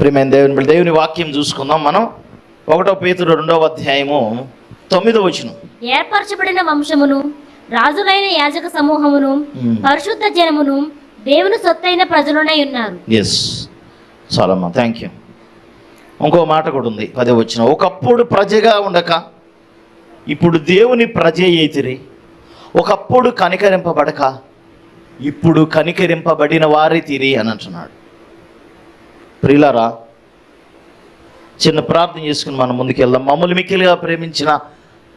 ప్రియమైన దేవుని దేవుని వాక్యం చూసుకుందాం మనం. ఒకటో పేతురు రెండవ అధ్యాయము తొమ్మిదో వచనం. ఏర్పరచబడిన వంశమును రాజులైన యాజక సమూహమును. పరిశుద్ధ జనమును దేవుని సొత్తైన ప్రజలునై ఉన్నారు. ఎస్ చాలమ్మా థ్యాంక్ యూ ఇంకో మాట కూడా ఉంది పదే వచ్చిన. ఒకప్పుడు ప్రజగా ఉండక ఇప్పుడు దేవుని ప్రజ అయితిరి ఒకప్పుడు కనికరింపబడక ఇప్పుడు కనికరింపబడిన వారి తీరి అని అంటున్నాడు. ప్రియులారా చిన్న ప్రార్థన చేసుకుని మనం ముందుకెళ్దాం. మమ్మల్ని మిక్కిలిగా ప్రేమించిన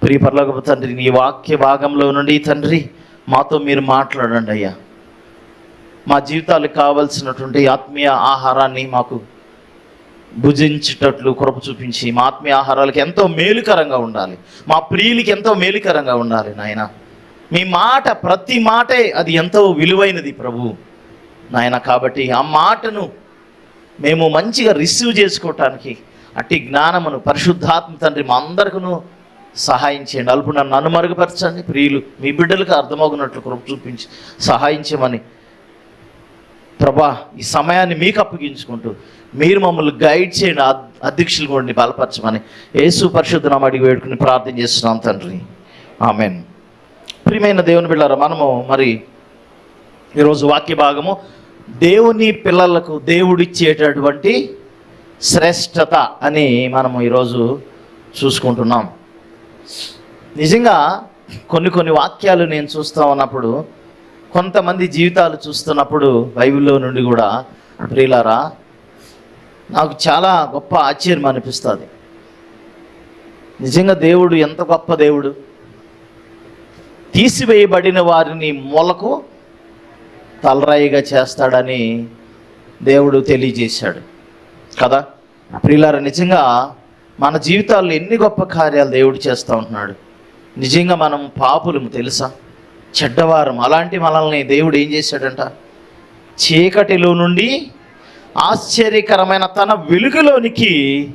ప్రియ పర్లోకపు తండ్రి నీ వాక్య భాగంలో నుండి తండ్రి మాతో మీరు మాట్లాడండి అయ్యా. మా జీవితాలకు కావలసినటువంటి ఆత్మీయ ఆహారాన్ని మాకు భుజించేటట్లు కృప చూపించి మా ఆత్మీయ ఆహారాలకు ఎంతో మేలుకరంగా ఉండాలి. మా ప్రియులకి ఎంతో మేలుకరంగా ఉండాలి నాయన. మీ మాట ప్రతి మాటే అది ఎంతో విలువైనది ప్రభు. నాయన కాబట్టి ఆ మాటను మేము మంచిగా రిసీవ్ చేసుకోవటానికి అట్టి జ్ఞానమును పరిశుద్ధాత్మ తండ్రి మా అందరికను సహాయం చేయండి. అల్పు నన్ను అనుమరుగుపరచండి ప్రియులు మీ బిడ్డలకు అర్థమవునట్లు కృప చూపించి సహాయించమని ప్రభా ఈ సమయాన్ని మీకు అప్పగించుకుంటూ మీరు మమ్మల్ని గైడ్ చేయండి. అధ్యక్షులు కూడా బలపరచమని యేసు పరిశుద్ధనామ అడిగి వేడుకుని ప్రార్థన చేస్తున్నాం తండ్రి. ఆమెన్. ప్రియమైన దేవుని బిళ్ళారా మనము మరి ఈరోజు వాక్య భాగము దేవుని పిల్లలకు దేవుడిచ్చేటటువంటి శ్రేష్టత అని మనము ఈరోజు చూసుకుంటున్నాం. నిజంగా కొన్ని కొన్ని వాక్యాలు నేను చూస్తూ ఉన్నప్పుడు కొంతమంది జీవితాలు చూస్తున్నప్పుడు బైబిల్లో నుండి కూడా ప్రియులారా నాకు చాలా గొప్ప ఆశ్చర్యం అనిపిస్తుంది. నిజంగా దేవుడు ఎంత గొప్ప దేవుడు? తీసివేయబడిన వారిని మొలకు తలరాయిగా చేస్తాడని దేవుడు తెలియజేశాడు. కదా? ప్రియులారా నిజంగా మన జీవితాల్లో ఎన్ని గొప్ప కార్యాలు దేవుడు చేస్తూ ఉంటున్నాడు. నిజంగా మనం పాపులము తెలుసా? చెడ్డవారం అలాంటి మనల్ని దేవుడు ఏం చేశాడంట? చీకటిలో నుండి ఆశ్చర్యకరమైన తన వెలుగులోనికి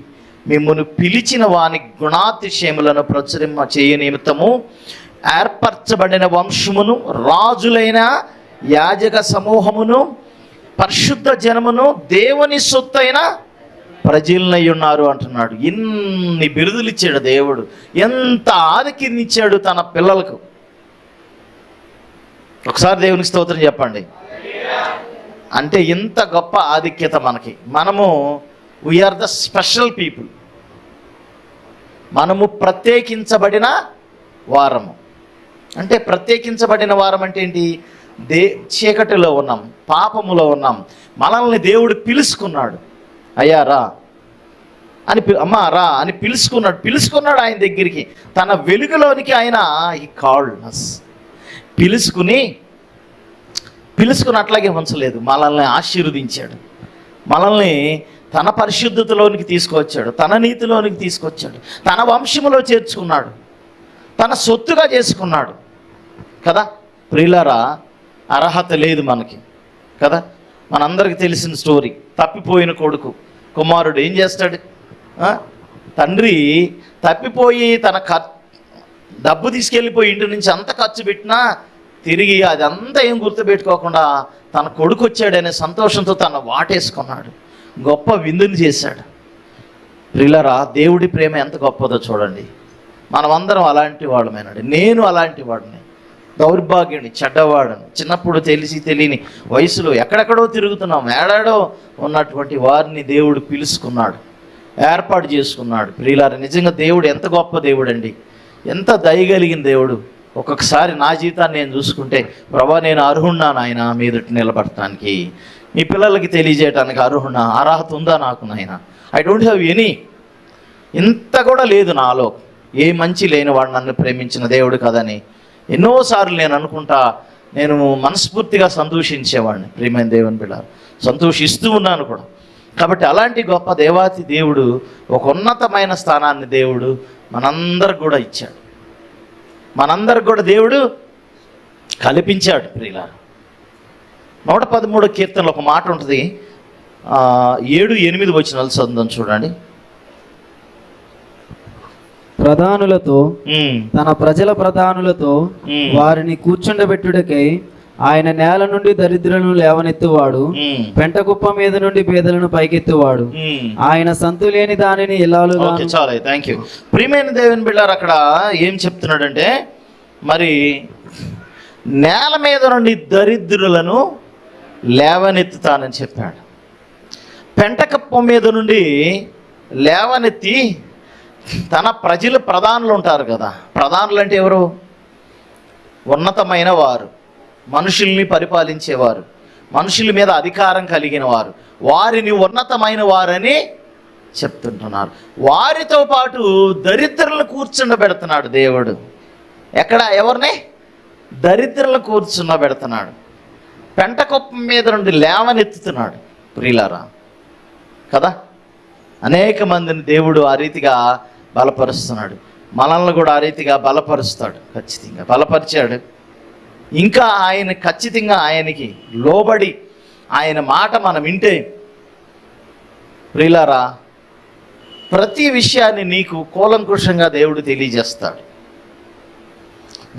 మిమ్మల్ని పిలిచిన వాని గుణాతిశయములను ప్రచురింప చేయ నిమిత్తము ఏర్పరచబడిన వంశమును రాజులైన యాజక సమూహమును పరిశుద్ధ జనమును దేవుని సొత్తైన ప్రజలనై ఉన్నారు అంటున్నాడు. ఇన్ని బిరుదులు ఇచ్చాడు దేవుడు. ఎంత ఆదికినిచ్చాడు తన పిల్లలకు. ఒకసారి దేవునికి స్తోత్రం చెప్పండి. అంటే ఇంత గొప్ప ఆధిక్యత మనకి. మనము వీఆర్ ద స్పెషల్ పీపుల్ మనము ప్రత్యేకించబడిన వారము. అంటే ప్రత్యేకించబడిన వారం అంటే ఏంటి? దే చీకటిలో ఉన్నాం పాపములో ఉన్నాం. మనల్ని దేవుడు పిలుచుకున్నాడు అయ్యా రా. అని అమ్మా రా అని పిలుచుకున్నాడు పిలుచుకున్నాడు ఆయన దగ్గరికి. తన వెలుగులోనికి ఆయన ఈ కాల్డ్నెస్ పిలుచుకుని పిలుచుకుని అట్లాగే ఉంచలేదు. మనల్ని ఆశీర్వదించాడు. మనల్ని తన పరిశుద్ధతలోనికి తీసుకొచ్చాడు. తన నీతిలోనికి తీసుకొచ్చాడు. తన వంశములో చేర్చుకున్నాడు. తన సొత్తుగా చేసుకున్నాడు. కదా? ప్రియులరా అర్హత లేదు మనకి కదా? మనందరికి తెలిసిన స్టోరీ తప్పిపోయిన కొడుకు. కుమారుడు ఏం చేస్తాడు? తండ్రి తప్పిపోయి తన ఖర్ డబ్బు తీసుకెళ్ళిపోయి ఇంటి నుంచి అంత ఖర్చు పెట్టినా తిరిగి అదంతా ఏం గుర్తుపెట్టుకోకుండా తన కొడుకు వచ్చాడనే సంతోషంతో తన వాటేసుకున్నాడు. గొప్ప విందుని చేశాడు. ప్రిలరా దేవుడి ప్రేమ ఎంత గొప్పదో చూడండి. మనమందరం అలాంటి వాళ్ళమేనండి. నేను అలాంటి వాడిని. దౌర్భాగ్యుని చెడ్డవాడని చిన్నప్పుడు తెలిసి తెలియని వయసులో ఎక్కడెక్కడో తిరుగుతున్నాం. ఏడాడో ఉన్నటువంటి వారిని దేవుడు పిలుచుకున్నాడు ఏర్పాటు చేసుకున్నాడు. ప్రియులార నిజంగా దేవుడు ఎంత గొప్ప దేవుడు అండి ఎంత దయగలిగిన దేవుడు. ఒక్కొక్కసారి నా జీవితాన్ని నేను చూసుకుంటే ప్రభా నేను అర్హున్నాను ఆయన మీదటి నిలబడటానికి? మీ పిల్లలకి తెలియజేయడానికి అర్హున్నా అర్హత ఉందా నాకు నాయన? I don't have any. ఇంత కూడా లేదు నాలో. ఏ మంచి లేని వాడు నన్ను ప్రేమించిన దేవుడు కదని. ఎన్నోసార్లు నేను అనుకుంటా నేను మనస్ఫూర్తిగా సంతోషించేవాడిని ప్రియమైన దేవుని బిడ్డ సంతోషిస్తూ ఉన్నాను కూడా. కాబట్టి అలాంటి గొప్ప దేవాతి దేవుడు ఒక ఉన్నతమైన స్థానాన్ని దేవుడు మనందరికి కూడా ఇచ్చాడు. మనందరికి కూడా దేవుడు కల్పించాడు ప్రియుల నూట పదమూడు కీర్తనలు ఒక మాట ఉంటుంది. ఏడు ఎనిమిది వచ్చిన చదువుదాం చూడండి. ప్రధానులతో తన ప్రజల ప్రధానులతో. వారిని కూర్చుండబెట్టుటకై ఆయన నేల నుండి దరిద్రులను లేవనెత్తువాడు ఉమ్, పెంట కుప్ప మీద నుండి పేదలను పైకెత్తువాడు. ఆయన సంతు లేని దానిని చాలా థ్యాంక్ యూ ప్రియమైన దేవుని బిళ్ళారు అక్కడ ఏం చెప్తున్నాడంటే మరి నేల మీద నుండి దరిద్రులను లేవనెత్తుతానని చెప్పాడు. పెంటకప్ప మీద నుండి లేవనెత్తి తన ప్రజలు ప్రధానులు ఉంటారు కదా. ప్రధానులు అంటే ఎవరు? ఉన్నతమైన వారు. మనుషుల్ని పరిపాలించేవారు. మనుషుల మీద అధికారం కలిగిన వారు. వారిని ఉన్నతమైన వారని చెప్తుంటున్నారు. వారితో పాటు దరిద్రులను కూర్చుండబెడుతున్నాడు దేవుడు. ఎక్కడ? ఎవరిని? దరిద్రులను కూర్చుండబెడుతున్నాడు. పెంటకొప్పం మీద నుండి లేవనెత్తుతున్నాడు ప్రియులారా. కదా? అనేక మందిని దేవుడు ఆ రీతిగా బలపరుస్తున్నాడు. మనల్ని కూడా ఆ రీతిగా బలపరుస్తాడు. ఖచ్చితంగా బలపరిచాడు. ఇంకా ఆయన ఖచ్చితంగా ఆయనకి లోబడి ఆయన మాట మనం వింటే ప్రిలారా ప్రతి విషయాన్ని నీకు కూలంకుషంగా దేవుడు తెలియజేస్తాడు.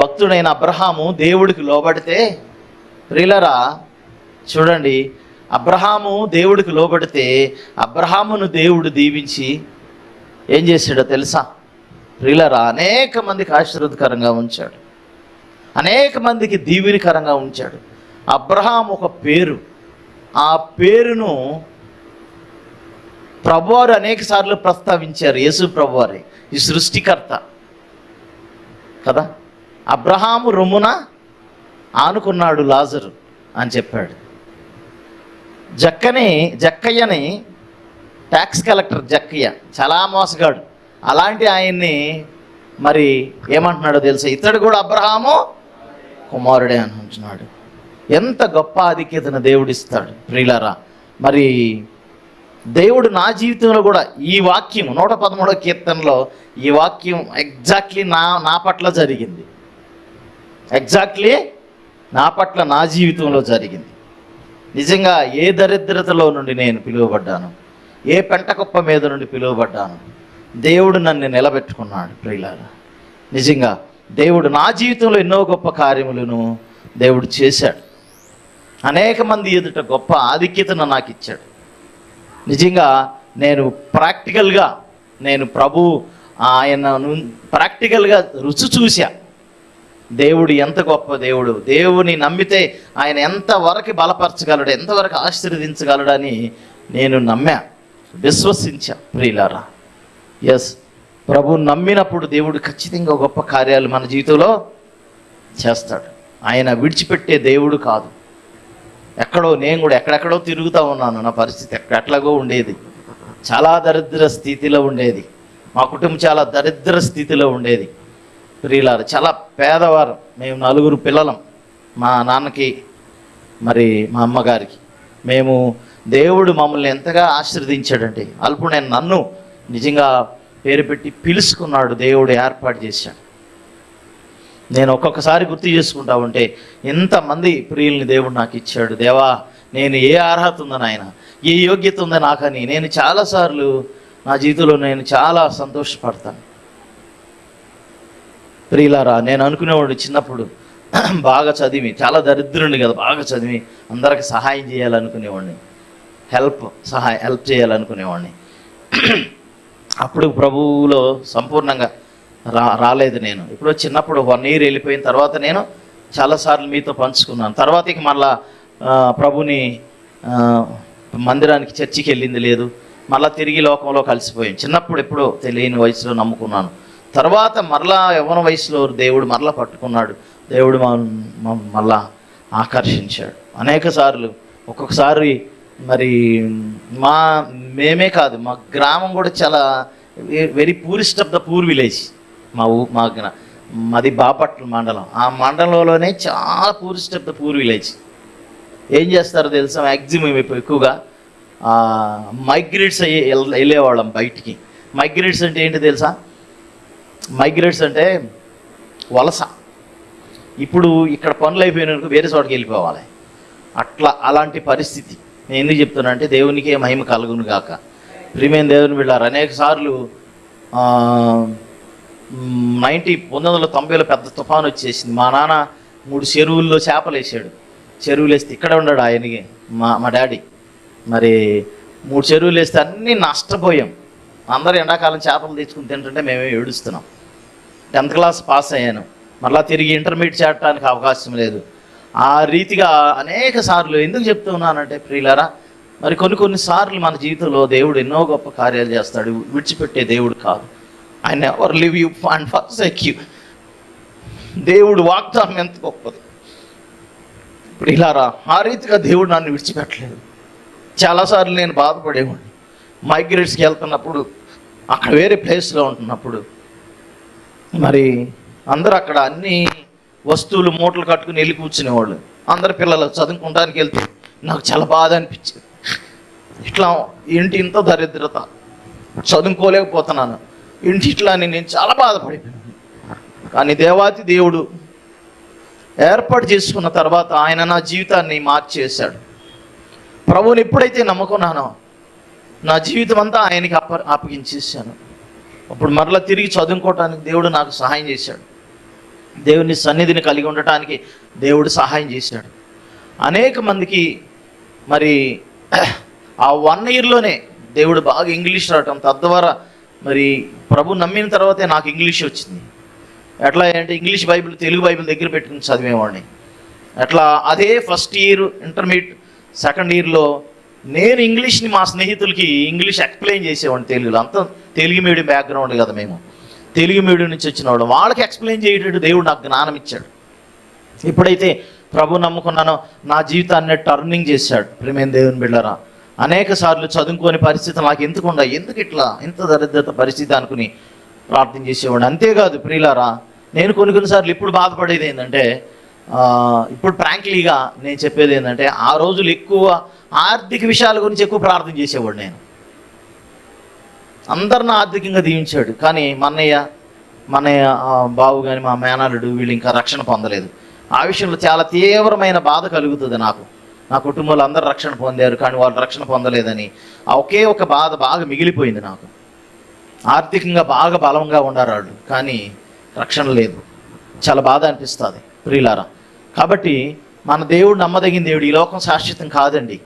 భక్తుడైన అబ్రహాము దేవుడికి లోబడితే ప్రిలరా చూడండి అబ్రహాము దేవుడికి లోబడితే అబ్రహామును దేవుడు దీవించి ఏం చేశాడో తెలుసా? ప్రియులరా అనేక మందికి ఆశీర్వదకరంగా ఉంచాడు. అనేక మందికి దీవెనికరంగా ఉంచాడు. అబ్రహాం ఒక పేరు. ఆ పేరును ప్రభువారు అనేక సార్లు ప్రస్తావించారు. యేసు ప్రభువారి ఈ సృష్టికర్త. కదా? అబ్రహాము రొమ్మున ఆనుకున్నాడు లాజరు అని చెప్పాడు. జక్కని జక్కయ్యని ట్యాక్స్ కలెక్టర్ జక్కయ్య చాలా మోసగాడు. అలాంటి ఆయన్ని మరి ఏమంటున్నాడో తెలుసా? ఇతడు కూడా అబ్రహాము కుమారుడే అని అంటున్నాడు ఎంత గొప్ప ఆధిక్యతను దేవుడిస్తాడు ప్రియులరా. మరి దేవుడు నా జీవితంలో కూడా ఈ వాక్యం నూట పదమూడవ కీర్తనలో ఈ వాక్యం ఎగ్జాక్ట్లీ నా నా పట్ల జరిగింది. ఎగ్జాక్ట్లీ నా పట్ల నా జీవితంలో జరిగింది. నిజంగా ఏ దరిద్రతలో నుండి నేను పిలువబడ్డాను? ఏ పెంటకుప్ప మీద నుండి పిలువబడ్డాను? దేవుడు నన్ను నిలబెట్టుకున్నాడు ప్రియులారా. నిజంగా దేవుడు నా జీవితంలో ఎన్నో గొప్ప కార్యములను దేవుడు చేశాడు. అనేక మంది ఎదుట గొప్ప ఆధిక్యతను నాకు ఇచ్చాడు. నిజంగా నేను ప్రాక్టికల్గా నేను ప్రభు ఆయనను ప్రాక్టికల్గా రుచి చూశా. దేవుడు ఎంత గొప్ప దేవుడు దేవుని నమ్మితే ఆయన ఎంతవరకు బలపరచగలడు ఎంతవరకు ఆశీర్వదించగలడని నేను నమ్మా. విశ్వసించా ప్రియులారా. ఎస్ ప్రభు నమ్మినప్పుడు దేవుడు ఖచ్చితంగా గొప్ప కార్యాలు మన జీవితంలో చేస్తాడు. ఆయన విడిచిపెట్టే దేవుడు కాదు. ఎక్కడో నేను కూడా ఎక్కడెక్కడో తిరుగుతూ ఉన్నాను నా పరిస్థితి. ఎక్కడెట్లాగో ఉండేది. చాలా దరిద్ర స్థితిలో ఉండేది. మా కుటుంబం చాలా దరిద్ర స్థితిలో ఉండేది. ప్రియులారు చాలా పేదవారు. మేము నలుగురు పిల్లలం. మా నాన్నకి మరి మా అమ్మగారికి. మేము దేవుడు మమ్మల్ని ఎంతగా ఆశీర్వదించాడంటే అల్పుడు నేను నన్ను నిజంగా పేరు పెట్టి పిలుచుకున్నాడు దేవుడు ఏర్పాటు చేశాడు. నేను ఒక్కొక్కసారి గుర్తు చేసుకుంటా ఉంటే ఎంతమంది ప్రియుల్ని దేవుడు నాకు ఇచ్చాడు. దేవా నేను ఏ అర్హత ఉందని ఆయన ఏ యోగ్యత ఉందని నాకని నేను చాలాసార్లు నా జీవితంలో నేను చాలా సంతోషపడతాను. ప్రియులారా నేను అనుకునేవాడు చిన్నప్పుడు బాగా చదివి చాలా దరిద్రుని కదా బాగా చదివి అందరికి సహాయం చేయాలనుకునేవాడిని. హెల్ప్ సహాయ హెల్ప్ చేయాలనుకునేవాడిని. అప్పుడు ప్రభువులో సంపూర్ణంగా రా రాలేదు నేను. ఇప్పుడు చిన్నప్పుడు వన్ ఇయర్ వెళ్ళిపోయిన తర్వాత నేను చాలాసార్లు మీతో పంచుకున్నాను. తర్వాత ఇక మళ్ళా ప్రభుని మందిరానికి చర్చికి వెళ్ళింది లేదు. మళ్ళా తిరిగి లోకంలో కలిసిపోయాం చిన్నప్పుడు ఎప్పుడో తెలియని వయసులో నమ్ముకున్నాను. తర్వాత మరలా యవ్వన వయసులో దేవుడు మరలా పట్టుకున్నాడు. దేవుడు మళ్ళా ఆకర్షించాడు. అనేక సార్లు ఒక్కొక్కసారి మరి మా మేమే కాదు మా గ్రామం కూడా చాలా very purist of the poor village మా ఊ మా మాది బాపట్ల మండలం. ఆ మండలంలోనే చాలా purist of the poor village ఏం చేస్తారో తెలుసా? మ్యాక్సిమం ఇప్పుడు ఎక్కువగా మైగ్రేట్స్ అయ్యి వెళ్ళేవాళ్ళం బయటికి. మైగ్రేట్స్ అంటే ఏంటి తెలుసా? మైగ్రేట్స్ అంటే వలస. ఇప్పుడు ఇక్కడ పనులు అయిపోయినందుకు వేరే చోటకి వెళ్ళిపోవాలి. అట్లా అలాంటి పరిస్థితి. నేను ఎందుకు చెప్తున్నా అంటే దేవునికే మహిమ కలుగును గాక. ప్రియమైన దేవుని వెళ్ళారు అనేక సార్లు నైంటీ పంతొమ్మిది వందల తొంభైలో పెద్ద తుఫాను వచ్చేసింది. మా నాన్న మూడు చెరువుల్లో చేపలు వేసాడు చెరువులు వేస్తే ఇక్కడ ఉన్నాడు ఆయనకి మా మా డాడీ. మరి మూడు చెరువులు వేస్తే అన్నీ నష్టపోయాం. అందరూ ఎండాకాలం చేపలు తెచ్చుకుని తింటుంటే మేమే ఏడుస్తున్నాం. టెన్త్ క్లాస్ పాస్ అయ్యాను. మరలా తిరిగి ఇంటర్మీడియట్ చేరడానికి అవకాశం లేదు. ఆ రీతిగా అనేక సార్లు ఎందుకు చెప్తున్నానంటే ప్రియులరా మరి కొన్ని కొన్ని సార్లు మన జీవితంలో దేవుడు ఎన్నో గొప్ప కార్యాలు చేస్తాడు విడిచిపెట్టే దేవుడు కాదు. ఆయన ఎవరు live you and first you. దేవుడు వాగ్దానం ఎంత గొప్పది. ఇప్పుడు ఇలారా ఆ రీతిగా దేవుడు నన్ను విడిచిపెట్టలేదు. చాలాసార్లు నేను బాధపడేవాడిని. మైగ్రేట్స్కి వెళ్తున్నప్పుడు అక్కడ వేరే ప్లేస్లో ఉంటున్నప్పుడు మరి అందరూ అక్కడ అన్నీ వస్తువులు మూటలు కట్టుకుని వెళ్ళి కూర్చునేవాళ్ళు. అందరు పిల్లలు చదువుకోవడానికి వెళ్తే నాకు చాలా బాధ అనిపించింది. ఇట్లా ఇంటి ఇంత దరిద్రత. చదువుకోలేకపోతున్నాను. ఇంటి ఇట్లా అని నేను చాలా బాధపడిపోయాను. కానీ దేవాతి దేవుడు ఏర్పాటు చేసుకున్న తర్వాత ఆయన నా జీవితాన్ని మార్చేశాడు. ప్రభువుని ఎప్పుడైతే నమ్ముకున్నానో నా జీవితం అంతా ఆయనకి అప్ప అప్పగించేసాను అప్పుడు మరలా తిరిగి చదువుకోవటానికి దేవుడు నాకు సహాయం చేశాడు. దేవుని సన్నిధిని కలిగి ఉండటానికి దేవుడు సహాయం చేశాడు. అనేక మందికి మరి ఆ వన్ ఇయర్లోనే దేవుడు బాగా ఇంగ్లీష్ రావటం తద్వారా మరి ప్రభు నమ్మిన తర్వాతే నాకు ఇంగ్లీష్ వచ్చింది. ఎట్లా అంటే ఇంగ్లీష్ బైబిల్ తెలుగు బైబిల్ దగ్గర పెట్టుకుని చదివేవాడిని. అట్లా అదే ఫస్ట్ ఇయర్ ఇంటర్మీడియట్ సెకండ్ ఇయర్లో నేను ఇంగ్లీష్ని మా స్నేహితులకి ఇంగ్లీష్ ఎక్స్ప్లెయిన్ చేసేవాడిని తెలుగులో. అంతా తెలుగు మీడియం బ్యాక్గ్రౌండ్ కదా మేము. తెలుగు మీడియం నుంచి వచ్చిన వాళ్ళు వాళ్ళకి ఎక్స్ప్లెయిన్ చేయటట్టు దేవుడు నాకు జ్ఞానం ఇచ్చాడు. ఎప్పుడైతే ప్రభు నమ్ముకున్నానో నా జీవితాన్ని టర్నింగ్ చేశాడు. ప్రేమేం దేవుని బిళ్ళరా అనేక సార్లు చదువుకోని పరిస్థితి నాకు ఎందుకు ఉండ ఎందుకు ఇట్లా? ఇంత దరిద్రత పరిస్థితి అనుకుని ప్రార్థన చేసేవాడు అంతేకాదు ప్రియులారా నేను కొన్ని కొన్నిసార్లు ఇప్పుడు బాధపడేది ఏంటంటే ఇప్పుడు ఫ్రాంక్లీగా నేను చెప్పేది ఏంటంటే ఆ రోజులు ఎక్కువ ఆర్థిక విషయాల గురించి ఎక్కువ ప్రార్థన చేసేవాడు నేను. అందరిని ఆర్థికంగా దీవించాడు. కానీ మన్నయ్య మన్నయ్య బావు కానీ మా మేనల్లుడు వీళ్ళు ఇంకా రక్షణ పొందలేదు. ఆ విషయంలో చాలా తీవ్రమైన బాధ కలుగుతుంది నాకు. నా కుటుంబంలో అందరు రక్షణ పొందారు కానీ వాళ్ళు రక్షణ పొందలేదని. ఆ ఒకే ఒక బాధ బాగా మిగిలిపోయింది నాకు. ఆర్థికంగా బాగా బలంగా ఉన్నారు వాళ్ళు కానీ రక్షణ లేదు. చాలా బాధ అనిపిస్తుంది ప్రియులారా. కాబట్టి మన దేవుడు నమ్మదగిన దేవుడు ఈ లోకం శాశ్వతం కాదండి.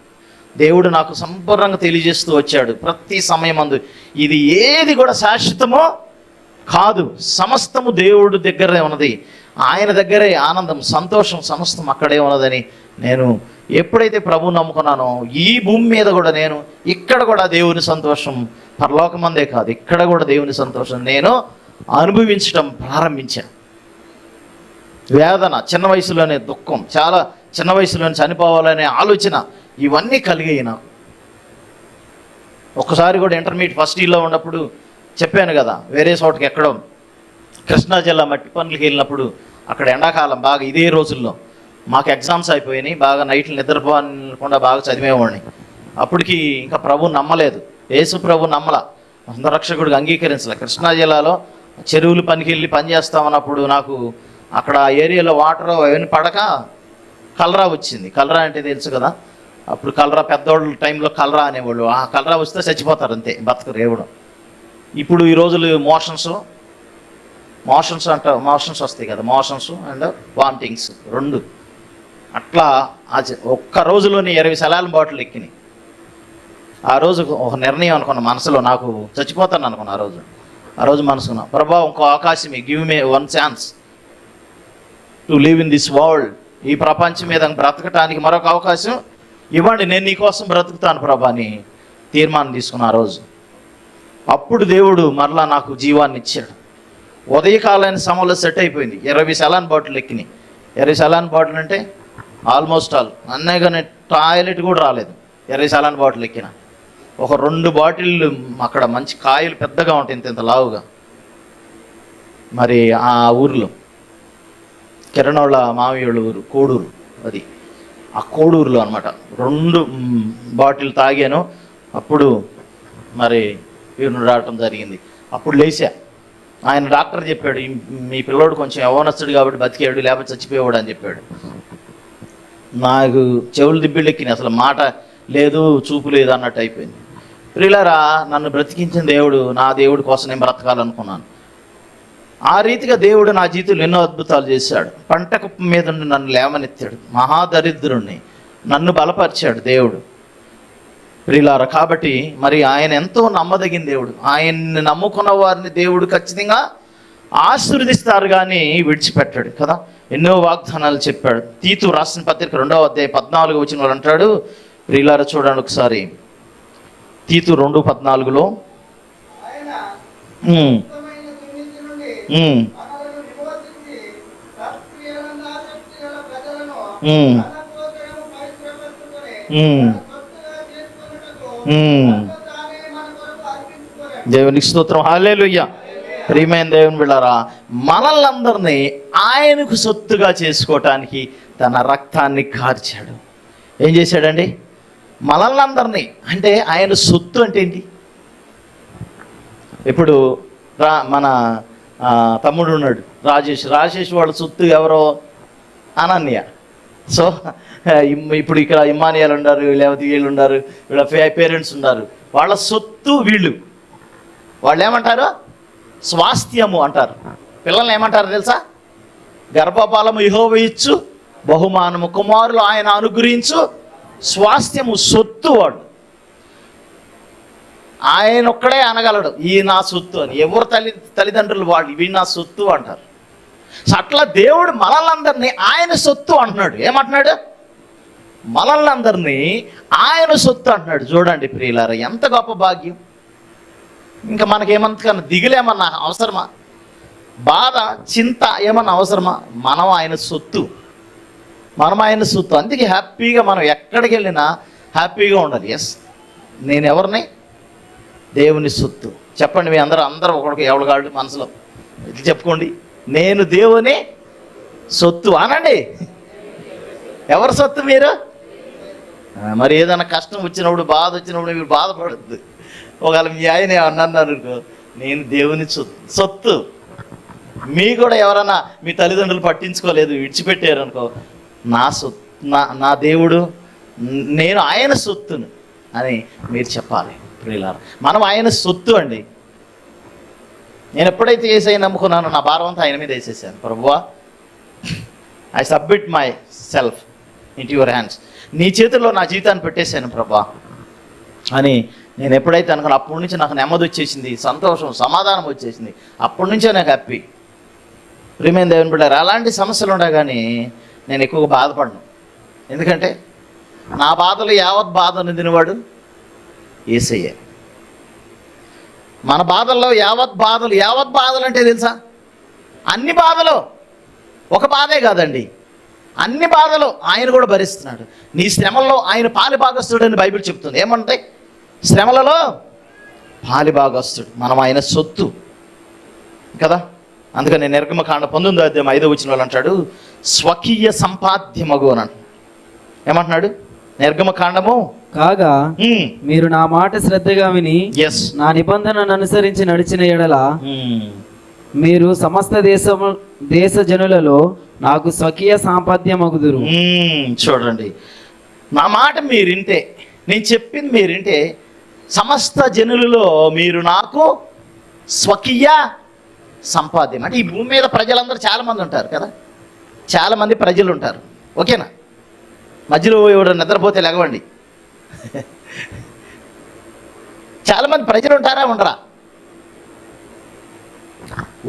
దేవుడు నాకు సంపూర్ణంగా తెలియజేస్తూ వచ్చాడు ప్రతి సమయం అందు ఇది ఏది కూడా శాశ్వతమో కాదు సమస్తము దేవుడు దగ్గరే ఉన్నది. ఆయన దగ్గరే ఆనందం సంతోషం సమస్తం అక్కడే ఉన్నదని నేను ఎప్పుడైతే ప్రభు నమ్ముకున్నానో ఈ భూమి మీద కూడా నేను ఇక్కడ కూడా దేవుని సంతోషం పరలోకమందే కాదు ఇక్కడ కూడా దేవుని సంతోషం నేను అనుభవించడం ప్రారంభించాను. వేదన చిన్న వయసులోనే దుఃఖం చాలా చిన్న వయసులోనే చనిపోవాలనే ఆలోచన ఇవన్నీ కలిగిన ఒక్కసారి కూడా ఇంటర్మీడియట్ ఫస్ట్ ఇయర్లో ఉన్నప్పుడు చెప్పాను కదా వేరే చోటకి ఎక్కడో. కృష్ణా జిల్లా మట్టి పనులకి వెళ్ళినప్పుడు అక్కడ ఎండాకాలం బాగా ఇదే రోజుల్లో. మాకు ఎగ్జామ్స్ అయిపోయినాయి బాగా నైట్లు నిద్రపోకుండా బాగా చదివేవాడిని. అప్పటికి ఇంకా ప్రభు నమ్మలేదు యేసు ప్రభు నమ్మల. రక్షకుడికి అంగీకరించలే. కృష్ణా జిల్లాలో చెరువులు పనికి వెళ్ళి పని చేస్తామన్నప్పుడు నాకు అక్కడ ఆ ఏరియాలో వాటర్ అవన్నీ పడక కలరా వచ్చింది. కలరా అంటే తెలుసు కదా? అప్పుడు కలరా పెద్దోళ్ళ టైంలో కలరా అనేవాళ్ళు. ఆ కలరా వస్తే చచ్చిపోతారు అంతే బతకరు ఎవడు ఇప్పుడు ఈ రోజులు మోషన్స్ మోషన్స్ అంట మోషన్స్ వస్తాయి కదా మోషన్స్ అండ్ వామిటింగ్స్ రెండు. అట్లా ఆ ఒక్క రోజులోనే ఇరవై సలాల బాటిల్ ఎక్కినాయి. ఆ రోజు ఒక నిర్ణయం అనుకున్న మనసులో నాకు చచ్చిపోతాను అనుకున్న ఆ రోజు. ఆ రోజు మనసుకున్నా ప్రభా ఇంకో అవకాశం give me one chance to live in this world ఈ ప్రపంచం మీద బ్రతకటానికి మరొక అవకాశం ఇవ్వండి నేను నీకోసం బ్రతుకుతాను ప్రభా అని తీర్మానం తీసుకున్న ఆ రోజు. అప్పుడు దేవుడు మరలా నాకు జీవాన్ని ఇచ్చాడు. ఉదయకాలైన సమయంలో సెట్ అయిపోయింది. ఇరవై సలాన్ బాటిల్ ఎక్కినాయి. ఇరవై సలాన్ బాటిల్ అంటే ఆల్మోస్ట్ ఆల్. అన్నీ కానీ టాయిలెట్ కూడా రాలేదు. ఇరవై సలాన్ బాటిల్ ఎక్కిన. ఒక రెండు బాటిళ్ళు అక్కడ మంచి కాయలు పెద్దగా ఉంటాయి ఇంత ఇంత లావుగా. మరి ఆ ఊర్లో కిరణోళ్ళ మామయ్యోళ్ళ ఊరు కోడూరు అది. ఆ కోడూరులో అనమాట రెండు బాటిల్ తాగాను. అప్పుడు మరి వీరును రావటం జరిగింది. అప్పుడు లేచా ఆయన డాక్టర్ చెప్పాడు మీ పిల్లోడు కొంచెం యవనస్తుడు కాబట్టి బతికాడు లేకపోతే చచ్చిపోయాడు అని చెప్పాడు. నాకు చెవులు దిబ్బిళ్ళెక్కిన అసలు మాట లేదు చూపు లేదు అన్నట్టు అయిపోయింది. ప్రియులారా నన్ను బ్రతికించిన దేవుడు నా దేవుడి కోసం నేను బ్రతకాలనుకున్నాను. ఆ రీతిగా దేవుడు నా జీవితంలో ఎన్నో అద్భుతాలు చేశాడు. పంట కుప్ప మీద నన్ను లేవనెత్తాడు. మహాదరిద్రుణ్ణి. నన్ను బలపరిచాడు దేవుడు. ప్రిలార కాబట్టి మరి ఆయన ఎంతో నమ్మదగిన దేవుడు. ఆయన్ని నమ్ముకున్న వారిని దేవుడు ఖచ్చితంగా ఆశీర్వదిస్తారు కానీ విడిచిపెట్టాడు కదా. ఎన్నో వాగ్దానాలు చెప్పాడు. తీతు రాసిన పత్రిక రెండవ అధ్యాయ పద్నాలుగు వచ్చిన వాడు అంటాడు. ప్రిలార చూడండి ఒకసారి. తీతు రెండు పద్నాలుగులో. దేవునికి స్తోత్రం. హాలేలుయ్య ప్రియమైన దేవుని బిళ్ళారా మనల్ని అందరినీ ఆయనకు సొత్తుగా చేసుకోవటానికి తన రక్తాన్ని కార్చాడు. ఏం చేశాడండి? మనల్ని అందరినీ అంటే ఆయన సొత్తు అంటే ఏంటి? ఇప్పుడు రా మన తమ్ముడు ఉన్నాడు రాజేష్. రాజేష్ వాళ్ళ సొత్తు ఎవరో? అనన్య. సో ఇప్పుడు ఇక్కడ ఇమ్మానియాలు ఉన్నారు లేకపోతే వీళ్ళు ఉన్నారు వీళ్ళ పేరెంట్స్ ఉన్నారు. వాళ్ళ సొత్తు వీళ్ళు. వాళ్ళు ఏమంటారు? స్వాస్థ్యము అంటారు. పిల్లల్ని ఏమంటారు తెలుసా? గర్భపాలము ఇహోవ ఇచ్చు బహుమానము కుమారులు ఆయన అనుగ్రహించు స్వాస్థ్యము సొత్తు వాడు. ఆయన ఒక్కడే అనగలడు ఈ నా సొత్తు అని. ఎవరు తల్లి తల్లిదండ్రులు వాళ్ళు ఇవి నా సొత్తు అంటారు. సో అట్లా దేవుడు మనల్ని ఆయన సొత్తు అంటున్నాడు. ఏమంటున్నాడు? మనల్ని ఆయన సొత్తు అంటున్నాడు. చూడండి ప్రియులారా ఎంత గొప్ప భాగ్యం. ఇంకా మనకేమంతకన్నా దిగులేమన్నా అవసరమా? బాధ చింత ఏమన్నా అవసరమా? మనం ఆయన సొత్తు. మనం ఆయన సొత్తు. అందుకే హ్యాపీగా మనం ఎక్కడికి వెళ్ళినా హ్యాపీగా ఉండాలి. ఎస్ నేను ఎవరిని? దేవుని సొత్తు. చెప్పండి మీ అందరూ అందరూ ఒకరికి ఎవరికాళ్ళు మనసులో. ఇది చెప్పుకోండి. నేను దేవుని సొత్తు అనండి. ఎవరి సొత్తు మీరు? మరి ఏదైనా కష్టం వచ్చినప్పుడు బాధ వచ్చినప్పుడు మీరు బాధపడద్దు. ఒకవేళ మీ ఆయన ఏమన్నా అనుకో నేను దేవుని సొత్తు మీ కూడా ఎవరైనా మీ తల్లిదండ్రులు పట్టించుకోలేదు విడిచిపెట్టారు అనుకో నా సొత్తు నా నా దేవుడు నేను ఆయన సొత్తును అని మీరు చెప్పాలి. ప్రియులారా మనం ఆయన సొత్తు అండి. నేను ఎప్పుడైతే ఏసై నమ్ముకున్నానో నా భారం అంతా ఆయన మీద వేసేసాను. ప్రభువా I submit myself in your hands నీ చేతుల్లో నా జీవితాన్ని పెట్టేశాను ప్రభా అని నేను ఎప్పుడైతే అనుకున్నా అప్పటి నుంచి నాకు నెమ్మది వచ్చేసింది సంతోషం సమాధానం వచ్చేసింది. అప్పటి నుంచే నాకు హ్యాపీ ప్రియమైన దేవుని బిడ్డారు అలాంటి సమస్యలు ఉండగానే కానీ నేను ఎక్కువగా బాధపడను. ఎందుకంటే నా బాధలు యావత్ బాధ నిందినవాడు ఏసయ్యే. మన బాధల్లో యావత్ బాధలు యావత్ బాధలు అంటే తెలుసా? అన్ని బాధలు ఒక బాధే కాదండి. అన్ని బాధలు ఆయన కూడా భరిస్తున్నాడు. నీ శ్రమల్లో ఆయన పాలిభాగస్తుడు అని బైబిల్ చెప్తుంది. ఏమంటాయి శ్రమలలో పాలి భాగస్తుడు మనం ఆయన సొత్తు. కదా? అందుకని నిర్గమకాండ పంతొమ్మిదో అధ్యాయం ఐదో వచ్చిన వాళ్ళు అంటాడు స్వకీయ సంపాద్యమగు అని అంటున్నాడు. ఏమంటున్నాడు? నిర్గమకాండము? కాగా మీరు నా మాట శ్రద్ధగా విని ఎస్ నా నిబంధనను అనుసరించి నడిచిన ఎడల మీరు సమస్త దేశము దేశ జనులలో నాకు స్వకీయ సాంపద్యమగుదురు. చూడండి. నా మాట మీరు వింటే నేను చెప్పింది మీరు వింటే సమస్త జనులలో మీరు నాకు స్వకీయ సంపాద్యం. అంటే ఈ భూమి మీద ప్రజలందరూ చాలామంది ఉంటారు కదా? చాలామంది ప్రజలు ఉంటారు ఓకేనా? మధ్యలో ఎవడో నిద్రపోతే లెగవండి చాలామంది ప్రజలు ఉంటారా ఉండరా?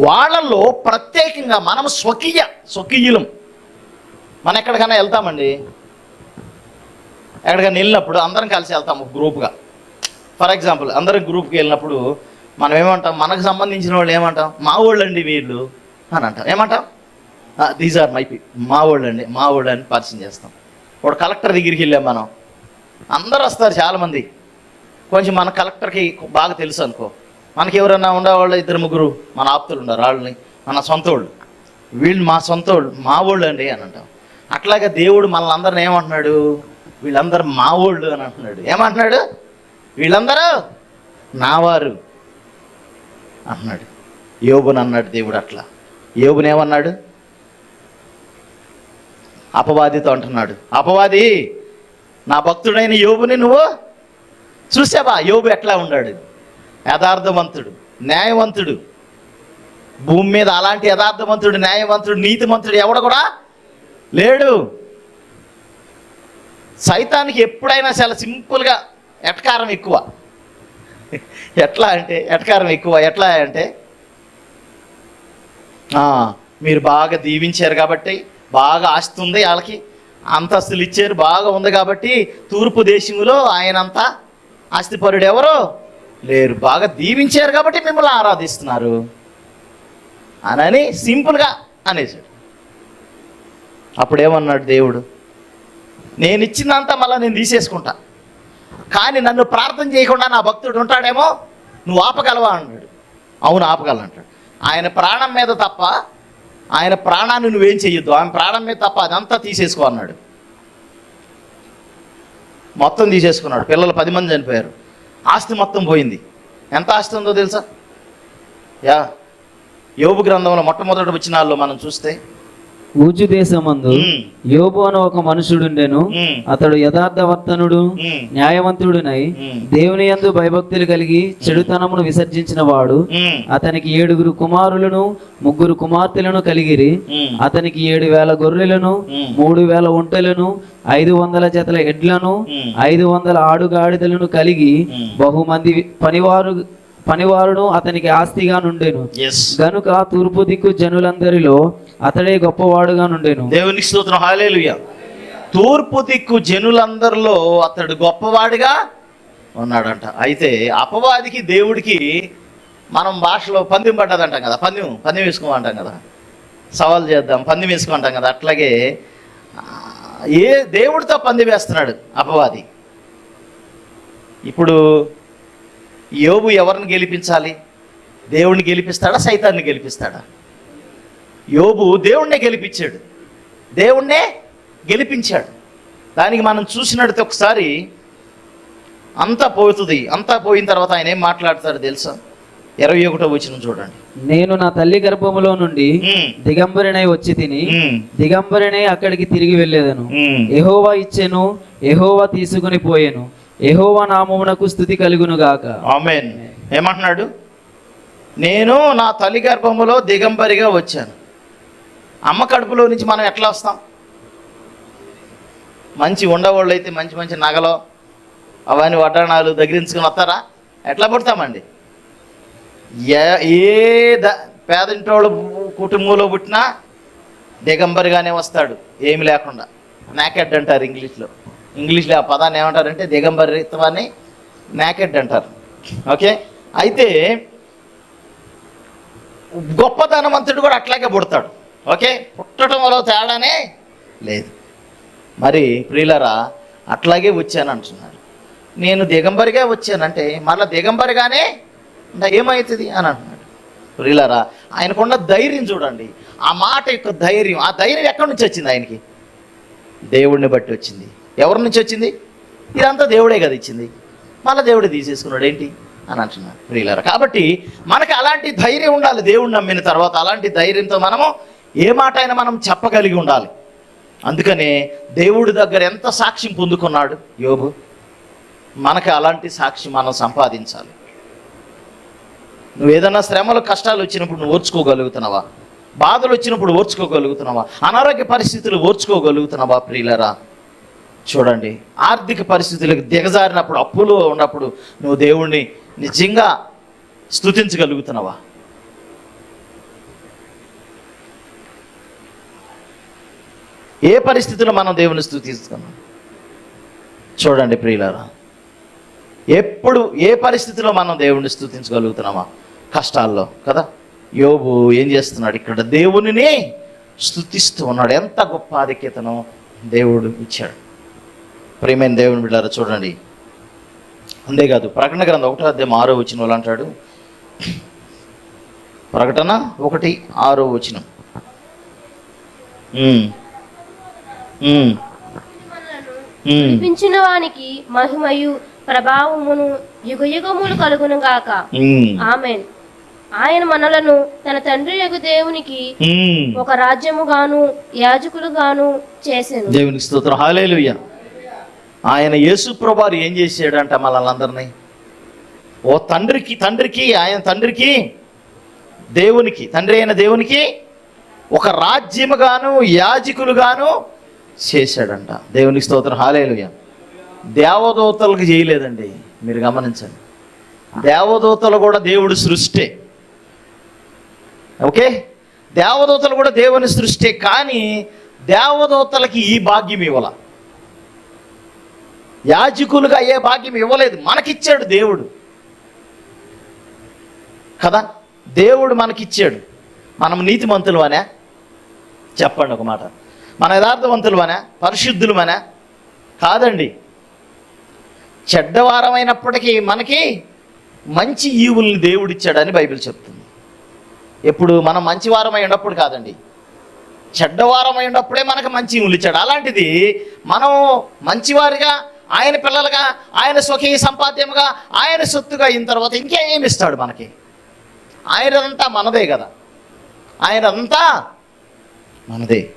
వాళ్ళల్లో ప్రత్యేకంగా మనం స్వకీయ స్వకీయులం. మనం ఎక్కడికైనా వెళ్తామండి. ఎక్కడికైనా వెళ్ళినప్పుడు అందరం కలిసి వెళ్తాం ఒక గ్రూప్గా. ఫర్ ఎగ్జాంపుల్ అందరం గ్రూప్కి వెళ్ళినప్పుడు మనం ఏమంటాం? మనకు సంబంధించిన వాళ్ళు ఏమంటాం? మా వాళ్ళండి వీళ్ళు అని అంటాం. ఏమంటాం? దీస్ ఆర్ మై పీ మా వాళ్ళండి మా వాళ్ళు అని పరిచయం చేస్తాం. ఇప్పుడు కలెక్టర్ దగ్గరికి వెళ్ళాం మనం. అందరూ వస్తారు చాలామంది. కొంచెం మన కలెక్టర్కి బాగా తెలుసు అనుకో. మనకి ఎవరైనా ఉండేవాళ్ళు ఇద్దరు ముగ్గురు మన ఆప్తులు ఉన్నారు వాళ్ళని మన సొంత వాళ్ళు. వీళ్ళు మా సొంత వాళ్ళు మా వాళ్ళు అండి అని అంటాం. అట్లాగే దేవుడు మనల్ని అందరిని ఏమంటున్నాడు? వీళ్ళందరూ మా వాళ్ళు అని అంటున్నాడు. ఏమంటున్నాడు? వీళ్ళందరూ నావారు అంటున్నాడు. యోబుని అన్నాడు దేవుడు అట్లా. యోబుని ఏమన్నాడు? అపవాదితో అంటున్నాడు. అపవాది నా భక్తుడైన యోబుని నువ్వు చూసావా? యోబు ఎట్లా ఉన్నాడు యథార్థవంతుడు న్యాయవంతుడు. భూమి మీద అలాంటి యథార్థవంతుడు న్యాయవంతుడు నీతిమంతుడు ఎవడు కూడా లేడు. సైతానికి ఎప్పుడైనా చాలా సింపుల్గా ఎటకారం ఎక్కువ. ఎట్లా అంటే ఎటకారం ఎక్కువ ఎట్లా అంటే మీరు బాగా దీవించారు కాబట్టి బాగా ఆస్తి ఉంది వాళ్ళకి. అంతస్తులు ఇచ్చారు బాగా ఉంది కాబట్టి తూర్పు దేశంలో ఆయనంత ఆస్తిపరుడు ఎవరు లేరు. బాగా దీవించారు కాబట్టి మిమ్మల్ని ఆరాధిస్తున్నారు అనని సింపుల్గా అనేసాడు అప్పుడేమన్నాడు దేవుడు? నేను ఇచ్చిందంతా మళ్ళీ నేను తీసేసుకుంటా. కానీ నన్ను ప్రార్థన చేయకుండా నా భక్తుడు ఉంటాడేమో? నువ్వు ఆపగలవా? అన్నాడు. అవును ఆపగలను అంటాడు ఆయన ప్రాణం మీద తప్ప ఆయన ప్రాణాన్ని నువ్వేం చెయ్యొద్దు. ఆయన ప్రాణం మీద తప్ప అదంతా తీసేసుకో అన్నాడు. మొత్తం తీసేసుకున్నాడు. పిల్లలు పది మంది చనిపోయారు. ఆస్తి మొత్తం పోయింది. ఎంత ఆస్తి ఉందో తెలుసా? యా యోగు గ్రంథంలో మొట్టమొదటి వచ్చినాల్లో మనం చూస్తే ఊజు దేశమందు. యోబు అని ఒక మనుషుడుండెను. అతడు యథార్థవర్తనుడు న్యాయవంతుడునై దేవుని యందు భయభక్తులు కలిగి చెడుతనమును విసర్జించిన వాడు. అతనికి ఏడుగురు కుమారులను ముగ్గురు కుమార్తెలను కలిగిరి. అతనికి ఏడు వేల గొర్రెలను. మూడు వేల ఒంటెలను ఐదు వందల జతల ఎడ్లను. ఐదు వందల ఆడుగాడిదలను కలిగి. బహుమంది పనివారు పనివారును అతనికి ఆస్తిగా నుండెను. గనుక తూర్పు దిక్కు జనులందరిలో అతడే గొప్పవాడుగా నుండెను. దేవునికి స్తోత్రం. హాలేలుయ తూర్పు దిక్కు జనులందరిలో అతడు గొప్పవాడిగా ఉన్నాడంట. అయితే అపవాదికి దేవుడికి మనం భాషలో పందెం పడ్డదంటాం కదా. పందెం పందెం వేసుకోమంటాం కదా. సవాల్ చేద్దాం పందెం వేసుకుంటాం కదా. అట్లాగే ఏ దేవుడితో పందెం వేస్తున్నాడు అపవాది? ఇప్పుడు యోబు ఎవరిని గెలిపించాలి? దేవుణ్ణి గెలిపిస్తాడా? సైతాన్ని గెలిపిస్తాడా? యోబు దేవుణ్ణే గెలిపించాడు. దేవుణ్ణే గెలిపించాడు. దానికి మనం చూసినట్టు ఒకసారి అంతా పోతుంది. అంతా పోయిన తర్వాత ఆయన ఏం మాట్లాడతాడు తెలుసా? ఇరవై ఒకటో వచ్చిన చూడండి. నేను నా తల్లి గర్భములో నుండి దిగంబరినై వచ్చి తిని దిగంబరినై అక్కడికి తిరిగి వెళ్ళేదను. ఎహోవా ఇచ్చెను ఎహోవా తీసుకుని పోయెను. ఎహోవా నామమునకు స్థుతి కలుగును గాక. ఆమెన్. ఏమంటున్నాడు? నేను నా తల్లి గర్భములో దిగంబరిగా వచ్చాను. అమ్మ కడుపులో నుంచి మనం ఎట్లా వస్తాం? మంచి ఉండవాళ్ళు అయితే మంచి మంచి నగలు అవన్నీ వడ్డాణాలు దగ్గరించుకుని వస్తారా? ఎట్లా పుడతామండి? ఏ ఏ ద పేదంటోళ్ళు కుటుంబంలో పుట్టినా దిగంబరిగానే వస్తాడు. ఏమి లేకుండా. నాకెడ్ అంటారు ఇంగ్లీష్లో. ఇంగ్లీష్లో ఆ పదాన్ని ఏమంటారంటే దిగంబరిత్వాన్ని నాకెడ్ అంటారు. ఓకే? అయితే గొప్ప ధనవంతుడు కూడా అట్లాగే పుడతాడు. ఓకే? పుట్టడం వల్ల తేడానే లేదు. మరి ప్రియులరా అట్లాగే వచ్చాను అంటున్నాడు నేను దిగంబరిగా వచ్చానంటే మళ్ళీ దిగంబరిగానే ఏమవుతుంది అని అంటున్నాడు. ప్రియులరా ఆయనకున్న ధైర్యం చూడండి. ఆ మాట యొక్క ధైర్యం ఆ ధైర్యం ఎక్కడి నుంచి వచ్చింది ఆయనకి? దేవుడిని బట్టి వచ్చింది. ఎవరి నుంచి వచ్చింది? ఇదంతా దేవుడే కదా ఇచ్చింది. మళ్ళీ దేవుడే తీసేసుకున్నాడు. ఏంటి? అని అంటున్నాడు. ప్రియులారు కాబట్టి మనకి అలాంటి ధైర్యం ఉండాలి. దేవుడిని నమ్మిన తర్వాత అలాంటి ధైర్యంతో మనము ఏ మాట అయినా మనం చెప్పగలిగి ఉండాలి. అందుకనే దేవుడి దగ్గర ఎంత సాక్ష్యం పొందుకున్నాడు యోబు? మనకి అలాంటి సాక్షి మనం సంపాదించాలి. నువ్వు ఏదైనా శ్రమలు కష్టాలు వచ్చినప్పుడు నువ్వు ఓర్చుకోగలుగుతున్నావా? బాధలు వచ్చినప్పుడు ఓర్చుకోగలుగుతున్నావా? అనారోగ్య పరిస్థితులు ఓర్చుకోగలుగుతున్నావా ప్రియులరా? చూడండి ఆర్థిక పరిస్థితులకు దిగజారినప్పుడు అప్పులో ఉన్నప్పుడు నువ్వు దేవుణ్ణి నిజంగా స్తుతించగలుగుతున్నావా? ఏ పరిస్థితిలో మనం దేవుని స్థుతిస్తున్నాం చూడండి ప్రియులారా ఎప్పుడు ఏ పరిస్థితిలో మనం దేవుణ్ణి స్థుతించగలుగుతున్నామా కష్టాల్లో కదా? యోబు ఏం చేస్తున్నాడు? ఇక్కడ దేవునిని స్థుతిస్తూ ఉన్నాడు. ఎంత గొప్ప ఆధిక్యతను దేవుడు ఇచ్చాడు. ప్రియమైన దేవుని బిడ్డారా చూడండి. అంతేకాదు ప్రకటన గ్రంథం ఒకటో అధ్యాయం ఆరో వచ్చిన వాళ్ళు అంటాడు. ప్రకటన ఒకటి ఆరో వచ్చిన పిలిపించిన వానికి మహిమయు ప్రభావమును యుగయుగములు కలుగును గాక. ఆమెన్. ఆయన మనలను తన తండ్రి యొక్క దేవునికి ఒక రాజ్యముగాను యాజకులుగాను చేసెను. దేవునికి స్తోత్రం. హాలేలుయ్య ఆయన యేసుప్రభారు ఏం చేశాడంట మళ్ళందరినీ ఓ తండ్రికి తండ్రికి ఆయన తండ్రికి దేవునికి తండ్రి అయిన దేవునికి ఒక రాజ్యముగాను యాజకులుగాను చేశాడంట. దేవునికి స్తోత్రం. హాలేలుగా దేవదూతలకు చేయలేదండి. మీరు గమనించండి. దేవదూతలు కూడా దేవుడు సృష్టే. ఓకే? దేవదూతలు కూడా దేవుని సృష్టే. కానీ దేవదూతలకి ఈ భాగ్యం ఇవ్వాల. యాజకులుగా ఏ భాగ్యం ఇవ్వలేదు. మనకిచ్చాడు దేవుడు. కదా? దేవుడు మనకిచ్చాడు. మనం నీతిమంతులు అనే చెప్పండి ఒక మాట. మన యథార్థవంతులమనే? పరిశుద్ధులమనే? కాదండి. చెడ్డవారమైనప్పటికీ మనకి మంచి ఈవుల్ని దేవుడిచ్చాడని బైబిల్ చెప్తుంది. ఎప్పుడు మనం మంచివారమై ఉన్నప్పుడు కాదండి. చెడ్డవారమై ఉన్నప్పుడే మనకు మంచి ఈవులు ఇచ్చాడు. అలాంటిది మనం మంచివారిగా ఆయన పిల్లలుగా ఆయన సుఖీ సంపాద్యముగా ఆయన సొత్తుగా అయిన తర్వాత ఇంకేమి ఇస్తాడు మనకి? ఆయనంతా మనదే కదా. ఆయనంతా మనదే.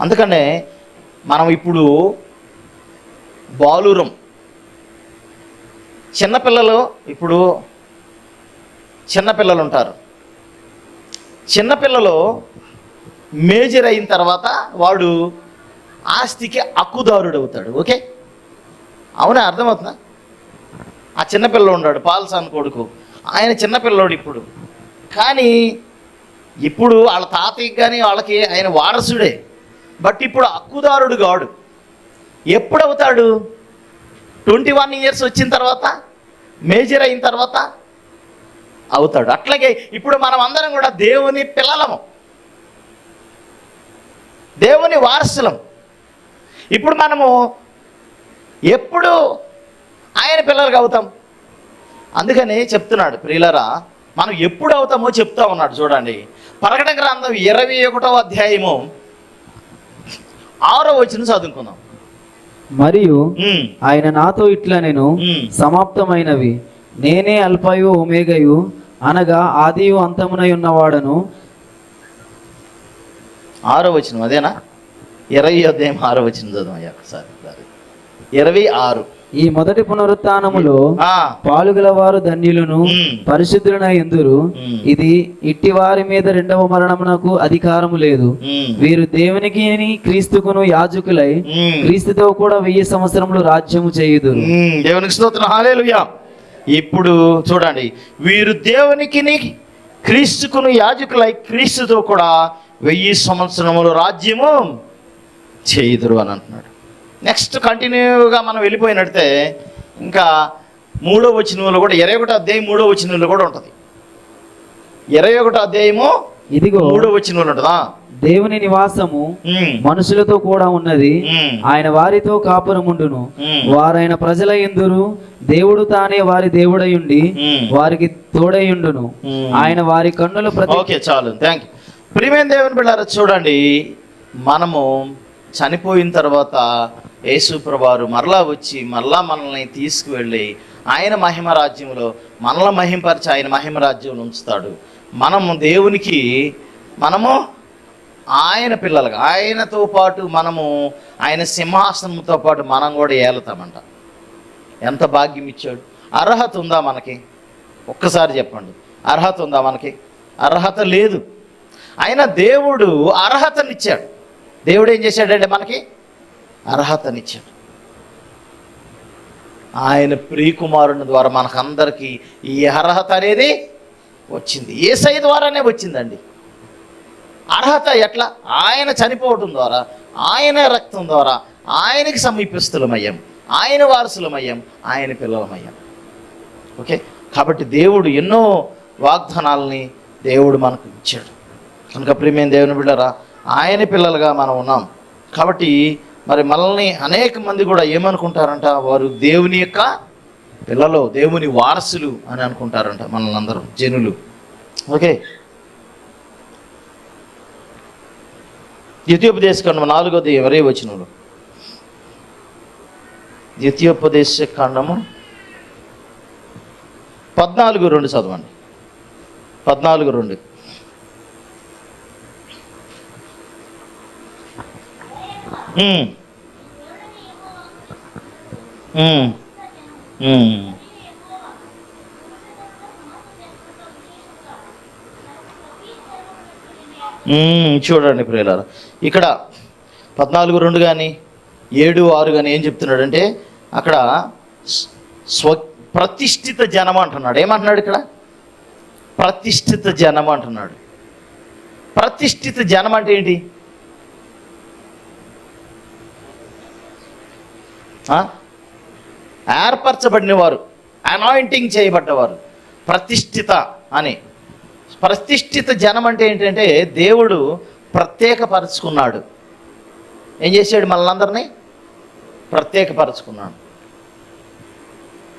అందుకనే మనం ఇప్పుడు బాలురం. చిన్నపిల్లలు ఇప్పుడు చిన్నపిల్లలు ఉంటారు చిన్నపిల్లలు మేజర్ అయిన తర్వాత వాడు ఆస్తికి హక్కుదారుడు అవుతాడు ఓకే? అవునా? అర్థమవుతుందా? ఆ చిన్నపిల్లడు ఉన్నాడు పాల్సాన్ కొడుకు. ఆయన చిన్నపిల్లోడు ఇప్పుడు. కానీ ఇప్పుడు వాళ్ళ తాతయ్యకి కానీ వాళ్ళకి ఆయన వారసుడే. బట్ ఇప్పుడు హక్కుదారుడు కాడు ఎప్పుడు అవుతాడు ట్వంటీ వన్ ఇయర్స్ వచ్చిన తర్వాత మేజర్ అయిన తర్వాత అవుతాడు. అట్లాగే ఇప్పుడు మనం అందరం కూడా దేవుని పిల్లలము. దేవుని వారసులం. ఇప్పుడు మనము ఎప్పుడు ఆయన పిల్లలుగా అవుతాం. అందుకని చెప్తున్నాడు ప్రియులరా మనం ఎప్పుడు అవుతామో చెప్తా ఉన్నాడు చూడండి. ప్రకటన గ్రంథం ఇరవై ఒకటో అధ్యాయము ఆరో వచ్చిన చదువుకుందాం. మరియు ఆయన నాతో ఇట్లా నేను. సమాప్తమైనవి. నేనే అల్పయు ఒమేగయు అనగా ఆదియు అంతమునై ఉన్నవాడను. ఆరో వచ్చిన అదేనా? ఇరవై అధ్యాయం ఆరో వచ్చిన చదువు అయ్యా ఒకసారి. ఇరవై ఆరు. ఈ మొదటి పునరుత్నములో పాలుగల వారు ధన్యులను. పరిశుద్ధులనై ఎందురు. ఇది ఇట్టి వారి మీద రెండవ మరణమునకు అధికారము లేదు. వీరు దేవునికి క్రీస్తుకును యాజకులై. క్రీస్తుతో కూడా వెయ్యి సంవత్సరములు రాజ్యము చేయుదురు. ఉమ్, దేవునికి స్తోత్రం. ఇప్పుడు చూడండి. వీరు దేవునికి క్రీస్తుకును యాజకులై క్రీస్తుతో కూడా వెయ్యి సంవత్సరములు రాజ్యము చేయుదురు అని అంటున్నాడు. నెక్స్ట్ కంటిన్యూగా మనం వెళ్ళిపోయినట్టే ఇంకా మూడో వచనంలో కూడా ఇరవై ఒకటో అధ్యాయం మూడో వచనంలో కూడా ఉంటుంది. ఇరవై ఒకటో అధ్యాయము ఇదిగో మూడో వచనంలో ఉంటుందా? దేవుని నివాసము మనుషులతో కూడా ఉన్నది. ఆయన వారితో కాపురముండును. వారైన ప్రజల ఎందురు? దేవుడు తానే వారి దేవుడయుండి. వారికి తోడయుండును. ఆయన వారి కన్నుల ప్రతి ఓకే చాలు. థ్యాంక్ యూ ప్రియమైన దేవుని బిడ్డారా చూడండి. మనము చనిపోయిన తర్వాత యేసు మరలా వచ్చి మరలా మనల్ని తీసుకువెళ్ళి ఆయన మహిమ రాజ్యంలో మనల్ని మహింపరిచి ఆయన మహిమ రాజ్యంలో ఉంచుతాడు. మనము దేవునికి మనము ఆయన పిల్లలుగా ఆయనతో పాటు మనము ఆయన సింహాసనంతో పాటు మనం కూడా ఏలుతామంట. ఎంత భాగ్యం ఇచ్చాడు. అర్హత ఉందా మనకి? ఒక్కసారి చెప్పండి. అర్హత ఉందా మనకి? అర్హత లేదు. అయినా దేవుడు అర్హతనిచ్చాడు. దేవుడు ఏం చేశాడంటే మనకి అర్హతనిచ్చాడు. ఆయన ప్రియకుమారుని ద్వారా మనకందరికీ ఈ అర్హత అనేది వచ్చింది. ఏసై ద్వారానే వచ్చిందండి. అర్హత ఎట్లా? ఆయన చనిపోవటం ద్వారా ఆయన రక్తం ద్వారా ఆయనకి సమీపిస్తులమయ్యాం. ఆయన వారసులమయ్యాం. ఆయన పిల్లలమయ్యాం. ఓకే? కాబట్టి దేవుడు ఎన్నో వాగ్దానాలని దేవుడు మనకు ఇచ్చాడు. కనుక ప్రియమైన దేవుని బిడ్డరా ఆయన పిల్లలుగా మనం ఉన్నాం. కాబట్టి మరి మనల్ని అనేక మంది కూడా ఏమనుకుంటారంట? వారు దేవుని యొక్క పిల్లలు దేవుని వారసులు అని అనుకుంటారంట మనల్ని అందరం జనులు. ఓకే? ద్వితీయోపదేశ ఖండం నాలుగోది ఎవరే వచ్చినప్పుడు ద్వితీయోపదేశ ఖండము పద్నాలుగు రెండు చదవండి. పద్నాలుగు రెండు. ఉమ్. చూడండి ప్రియులారా. ఇక్కడ పద్నాలుగు రెండు కానీ ఏడు ఆరు కానీ ఏం చెప్తున్నాడంటే అక్కడ స్వ- ప్రతిష్ఠిత జనం అంటున్నాడు. ఏమంటున్నాడు ఇక్కడ? ప్రతిష్ఠిత జనం అంటున్నాడు. ప్రతిష్ఠిత జనం అంటే ఏంటి? ఏర్పరచబడిన వారు అనాయింటింగ్ చేయబడ్డవారు. ప్రతిష్ఠిత అని. ప్రతిష్ఠిత జనం అంటే ఏంటంటే దేవుడు ప్రత్యేకపరుచుకున్నాడు. ఏం చేశాడు మనలందరినీ? ప్రత్యేకపరచుకున్నాడు.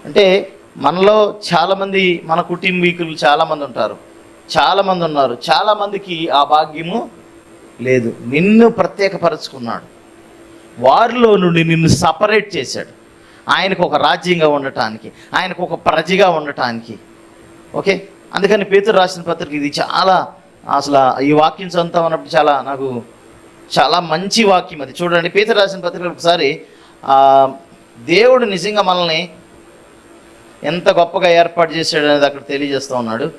అంటే మనలో చాలామంది మన కుటుంబీకులు చాలామంది ఉంటారు. చాలామంది ఉన్నారు. చాలామందికి ఆ భాగ్యము లేదు. నిన్ను ప్రత్యేకపరచుకున్నాడు. వారిలో నుండి నిన్ను సపరేట్ చేశాడు. ఆయనకు ఒక రాజ్యంగా ఉండటానికి ఆయనకు ఒక ప్రజగా ఉండటానికి. ఓకే? అందుకని పేతురు రాసిన పత్రిక ఇది చాలా అసలు ఈ వాక్యం చదువుతా ఉన్నప్పుడు చాలా నాకు చాలా మంచి వాక్యం అది. చూడండి పేతురు రాసిన పత్రిక ఒకసారి దేవుడు నిజంగా మనల్ని ఎంత గొప్పగా ఏర్పాటు చేశాడు అనేది అక్కడ తెలియజేస్తూ ఉన్నాడు.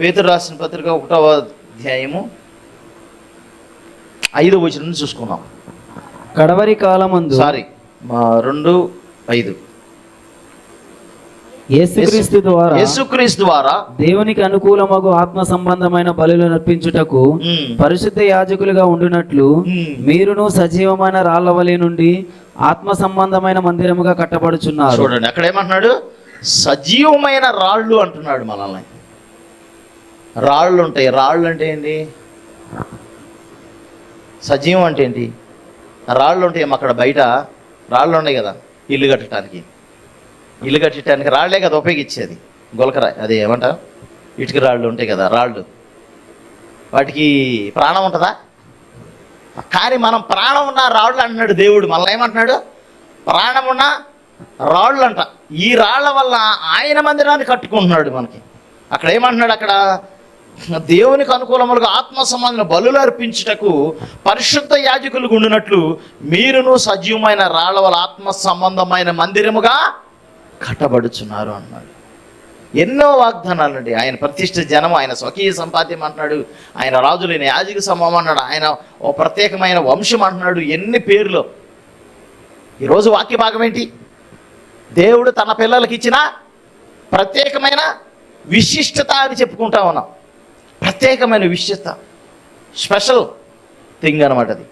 పేతురు రాసిన పత్రిక ఒకటవ అధ్యాయము ఐదో వచనం నుంచి చూసుకున్నాం కడవరి కాలమందు సారీ మా రెండు ఐదు. యేసుక్రీస్తు ద్వారా యేసుక్రీస్తు ద్వారా దేవునికి అనుకూలమగు ఆత్మ సంబంధమైన బలులు నర్పించుటకు పరిశుద్ధ యాజకులుగా ఉండునట్లు మీరును సజీవమైన రాళ్ళవలి నుండి ఆత్మ సంబంధమైన మందిరముగా కట్టబడుచున్నారు. చూడండి అక్కడ ఏమంటున్నాడు? సజీవమైన రాళ్ళు అంటున్నాడు మనల్ని. రాళ్ళు ఉంటాయి రాళ్ళు అంటే ఏంటి? సజీవం అంటే ఏంటి? రాళ్ళు ఉంటాయి అక్కడ బయట రాళ్ళు ఉన్నాయి కదా. ఇల్లు కట్టడానికి. ఇల్లు కట్టడానికి రాళ్ళే కదా ఉపయోగించేది. గొలకరా అది ఏమంటారు? ఇటుక రాళ్ళు ఉంటాయి కదా రాళ్ళు. వాటికి ప్రాణం ఉంటుందా? కానీ మనం ప్రాణం ఉన్న రాళ్ళు అంటున్నాడు దేవుడు. మళ్ళీ ఏమంటున్నాడు? ప్రాణం ఉన్న రాళ్ళు అంట. ఈ రాళ్ళ వల్ల ఆయన మందిరాన్ని కట్టుకుంటున్నాడు మనకి. అక్కడ ఏమంటున్నాడు అక్కడ? దేవునికి అనుకూలములుగా ఆత్మ సంబంధించిన బలులు అర్పించుటకు పరిశుద్ధ యాజకులు ఉండినట్లు మీరును సజీవమైన రాళ్ళవల వల్ల ఆత్మ సంబంధమైన మందిరముగా కట్టబడుచున్నారు అన్నాడు. ఎన్నో వాగ్దానాలు అండి ఆయన ప్రతిష్ఠ జనం ఆయన స్వకీయ సంపాద్యం అంటున్నాడు ఆయన రాజులైన యాజక సమూహం అన్నాడు ఆయన ఓ ప్రత్యేకమైన వంశం అంటున్నాడు ఎన్ని పేర్లు. ఈరోజు వాక్య భాగం ఏంటి? దేవుడు తన పిల్లలకి ఇచ్చిన ప్రత్యేకమైన విశిష్టత అని చెప్పుకుంటా ఉన్నాం. ప్రత్యేకమైన విశిష్ట స్పెషల్ థింగ్ అనమాట అది.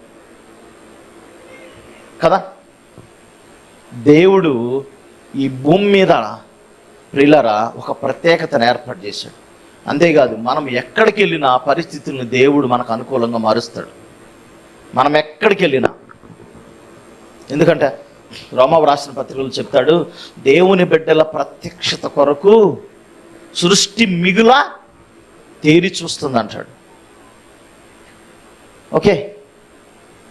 కదా? దేవుడు ఈ భూమి మీద ప్రిల్లర ఒక ప్రత్యేకతను ఏర్పాటు చేశాడు. అంతేకాదు మనం ఎక్కడికి వెళ్ళినా పరిస్థితులను దేవుడు మనకు అనుకూలంగా మారుస్తాడు. మనం ఎక్కడికి వెళ్ళినా. ఎందుకంటే రోమావు రాసిన పత్రికలు చెప్తాడు దేవుని బిడ్డల ప్రత్యక్షత కొరకు సృష్టి మిగుల తేరి చూస్తుంది అంటాడు ఓకే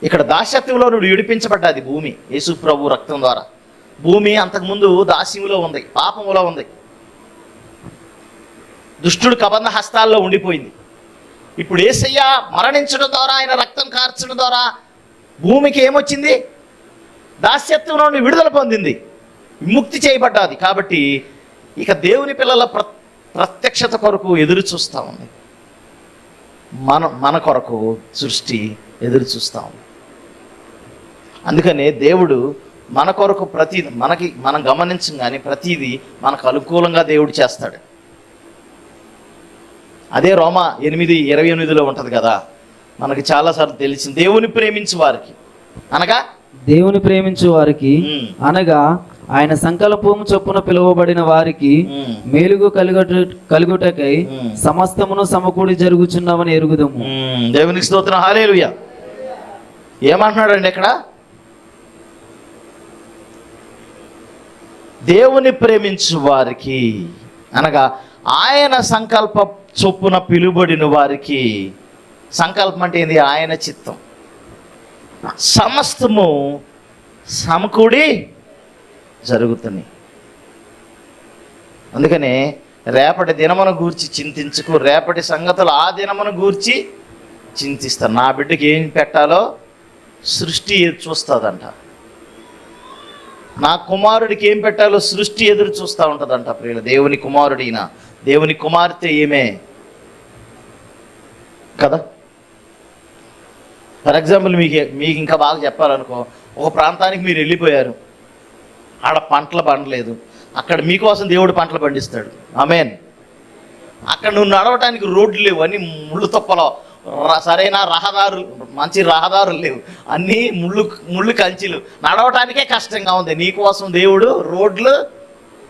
ఇక్కడ దాస్యత్వంలో నువ్వు విడిపించబడ్డది భూమి యేసు ప్రభు రక్తం ద్వారా. భూమి అంతకుముందు దాస్యములో ఉంది పాపములో ఉంది. దుష్టుడు కబంధ హస్తాల్లో ఉండిపోయింది. ఇప్పుడు ఏసయ్య మరణించడం ద్వారా ఆయన రక్తం కార్చడం ద్వారా భూమికి ఏమొచ్చింది? దాస్యత్వం నుండి విడుదల పొందింది. విముక్తి చేయబడ్డాది. కాబట్టి ఇక దేవుని పిల్లల ప్రతి ప్రత్యక్షత కొరకు ఎదురు చూస్తూ ఉంది. మన మన కొరకు సృష్టి ఎదురు చూస్తూ ఉంది. అందుకనే దేవుడు మన కొరకు ప్రతి మనకి మనం గమనించం కానీ ప్రతిదీ మనకు అనుకూలంగా దేవుడు చేస్తాడు. అదే రోమ ఎనిమిది ఇరవై ఎనిమిదిలో ఉంటుంది కదా? మనకి చాలాసార్లు తెలిసింది దేవుని ప్రేమించు వారికి. అనగా? దేవుని ప్రేమించు వారికి అనగా ఆయన సంకల్పము చొప్పున పిలువబడిన వారికి మేలుగు కలుగట కలుగుటకై. సమస్తమును సమకూడి జరుగుచున్నామని ఎరుగుదము. దేవునికి స్తోత్రం. హాలేలుయ. ఏమంటున్నాడండి ఇక్కడ? దేవుని ప్రేమించు వారికి అనగా ఆయన సంకల్ప చొప్పున పిలుబడిన వారికి సంకల్పం అంటే ఏంది? ఆయన చిత్తం. సమస్తము సమకూడి జరుగుతున్నాయి అందుకనే రేపటి దినమును గూర్చి చింతించుకు. రేపటి సంగతులు ఆ దినమును గూర్చి చింతిస్తాను నా బిడ్డకి ఏం పెట్టాలో సృష్టి చూస్తుందంట. నా కుమారుడికి ఏం పెట్టాలో సృష్టి ఎదురు చూస్తూ ఉంటుందంట ప్రియుల. దేవుని కుమారుడిన దేవుని కుమార్తె ఏమే కదా? ఫర్ ఎగ్జాంపుల్ మీకు మీకు ఇంకా బాగా చెప్పాలనుకో ఒక ప్రాంతానికి మీరు వెళ్ళిపోయారు. ఆడ పంటలు పండలేదు. అక్కడ మీకోసం దేవుడు పంటలు పండిస్తాడు. ఆమెన్. అక్కడ నువ్వు నడవటానికి రోడ్లు లేవు. అన్నీ ముళ్ళు తొప్పలో సరైన రహదారులు మంచి రహదారులు లేవు. అన్నీ ముళ్ళు ముళ్ళు కంచిలు. నడవటానికే కష్టంగా ఉంది. నీకోసం దేవుడు రోడ్లు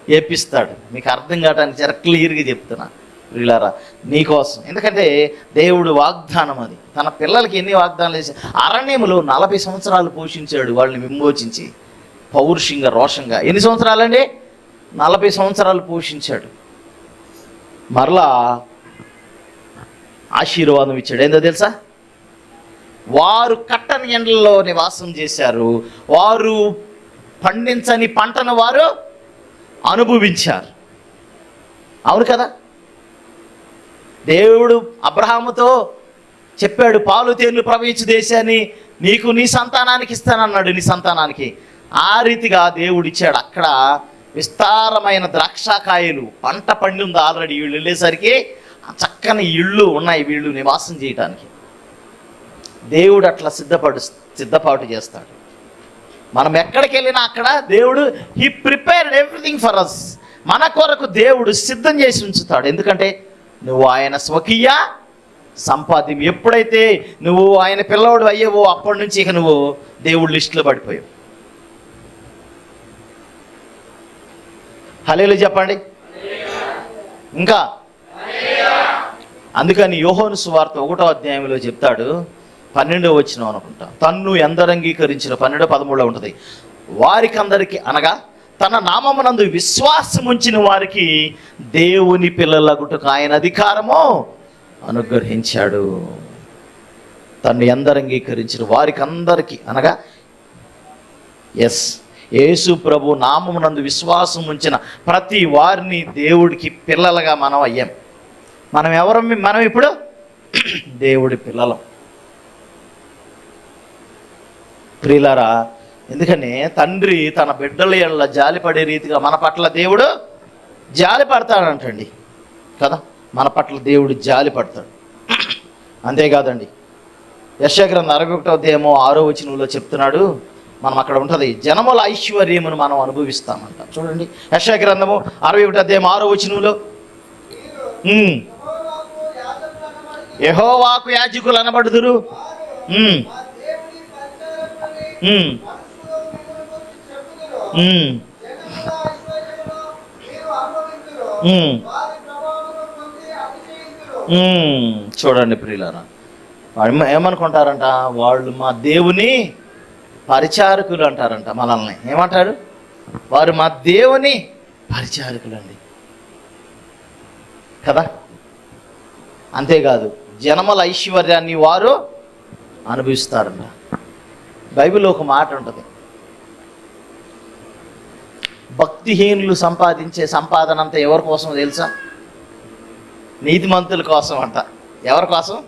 ఏపిస్తాడు. మీకు అర్థం కావడానికి చాలా క్లియర్గా చెప్తున్నా. వీళ్ళారా నీకోసం ఎందుకంటే దేవుడు వాగ్దానం అది. తన పిల్లలకి ఎన్ని వాగ్దానాలు చేసి అరణ్యములు నలభై సంవత్సరాలు పోషించాడు వాళ్ళని విమోచించి. పౌరుషంగా రోషంగా. ఎన్ని సంవత్సరాలండి? నలభై సంవత్సరాలు పోషించాడు. మరలా ఆశీర్వాదం ఇచ్చాడు. ఏందో తెలుసా? వారు కట్టని ఎండల్లో నివాసం చేశారు. వారు పండించని పంటను వారు అనుభవించారు. అవును కదా? దేవుడు అబ్రహాముతో చెప్పాడు పాలు తేనెలు ప్రవహించు దేశాన్ని నీకు నీ సంతానానికి ఇస్తానన్నాడు నీ సంతానానికి. ఆ రీతిగా దేవుడిచ్చాడు అక్కడ విస్తారమైన ద్రాక్షకాయలు పంట పండి ఉంది ఆల్రెడీ వీళ్ళు వెళ్ళేసరికి చక్కని ఇళ్ళు ఉన్నాయి వీళ్ళు నివాసం చేయటానికి. దేవుడు అట్లా సిద్ధపడు సిద్ధపాటు చేస్తాడు. మనం ఎక్కడికి వెళ్ళినా అక్కడ దేవుడు he prepared everything for us మన కొరకు దేవుడు సిద్ధం చేసి ఉంచుతాడు. ఎందుకంటే నువ్వు ఆయన స్వకీయ సంపాద్యం. ఎప్పుడైతే నువ్వు ఆయన పిల్లవాడు అయ్యేవో అప్పటి నుంచి ఇక నువ్వు దేవుడు లిస్టులో పడిపోయావు. హలేలు చెప్పండి. ఇంకా? అందుకని యోహోను సువార్త ఒకటో అధ్యాయంలో చెప్తాడు. పన్నెండో వచ్చిన అనుకుంటా. తన్ను ఎందరంగీకరించిన పన్నెండో పదమూడులో ఉంటుంది. వారికి అందరికీ అనగా తన నామమునందు విశ్వాసం ఉంచిన వారికి దేవుని పిల్లలగుటకు ఆయన అధికారము అనుగ్రహించాడు. తను ఎందరంగీకరించిన వారికి అందరికీ అనగా ఎస్ యేసు ప్రభు నామమునందు విశ్వాసం ఉంచిన ప్రతి వారిని దేవుడికి పిల్లలుగా మనం అయ్యాం. మనం ఎవరం మనం ఇప్పుడు? దేవుడి పిల్లలం. ప్రియులారా ఎందుకని? తండ్రి తన బిడ్డల ఎడల జాలిపడే రీతిగా మన పట్ల దేవుడు జాలి పడతాడంటండి కదా? మన పట్ల దేవుడు జాలి పడతాడు అంతేకాదండి యశగ్రంథ అరవై ఒకటో దేమో ఆరో వచనంలో చెప్తున్నాడు మనం అక్కడ ఉంటుంది. జనముల ఐశ్వర్యమును మనం అనుభవిస్తామంట. చూడండి. యశ గ్రంథము అరవై ఒకటి అధ్యాయం ఆరో వచనంలో. యహోవాకు యాజకులు అనబడుదురు. చూడండి ప్రియులారా. ఏమనుకుంటారంట? వాళ్ళు మా దేవుని పరిచారకులు అంటారంట మనల్ని. ఏమంటారు? వారు మా దేవుని పరిచారకులు అండి కదా? అంతేకాదు జనమల ఐశ్వర్యాన్ని వారు అనుభవిస్తారంట. బైబిల్లో ఒక మాట ఉంటుంది. భక్తిహీనులు సంపాదించే సంపాదన అంతా ఎవరి కోసం తెలుసా? నీతిమంతుల కోసం అంట ఎవరి కోసం?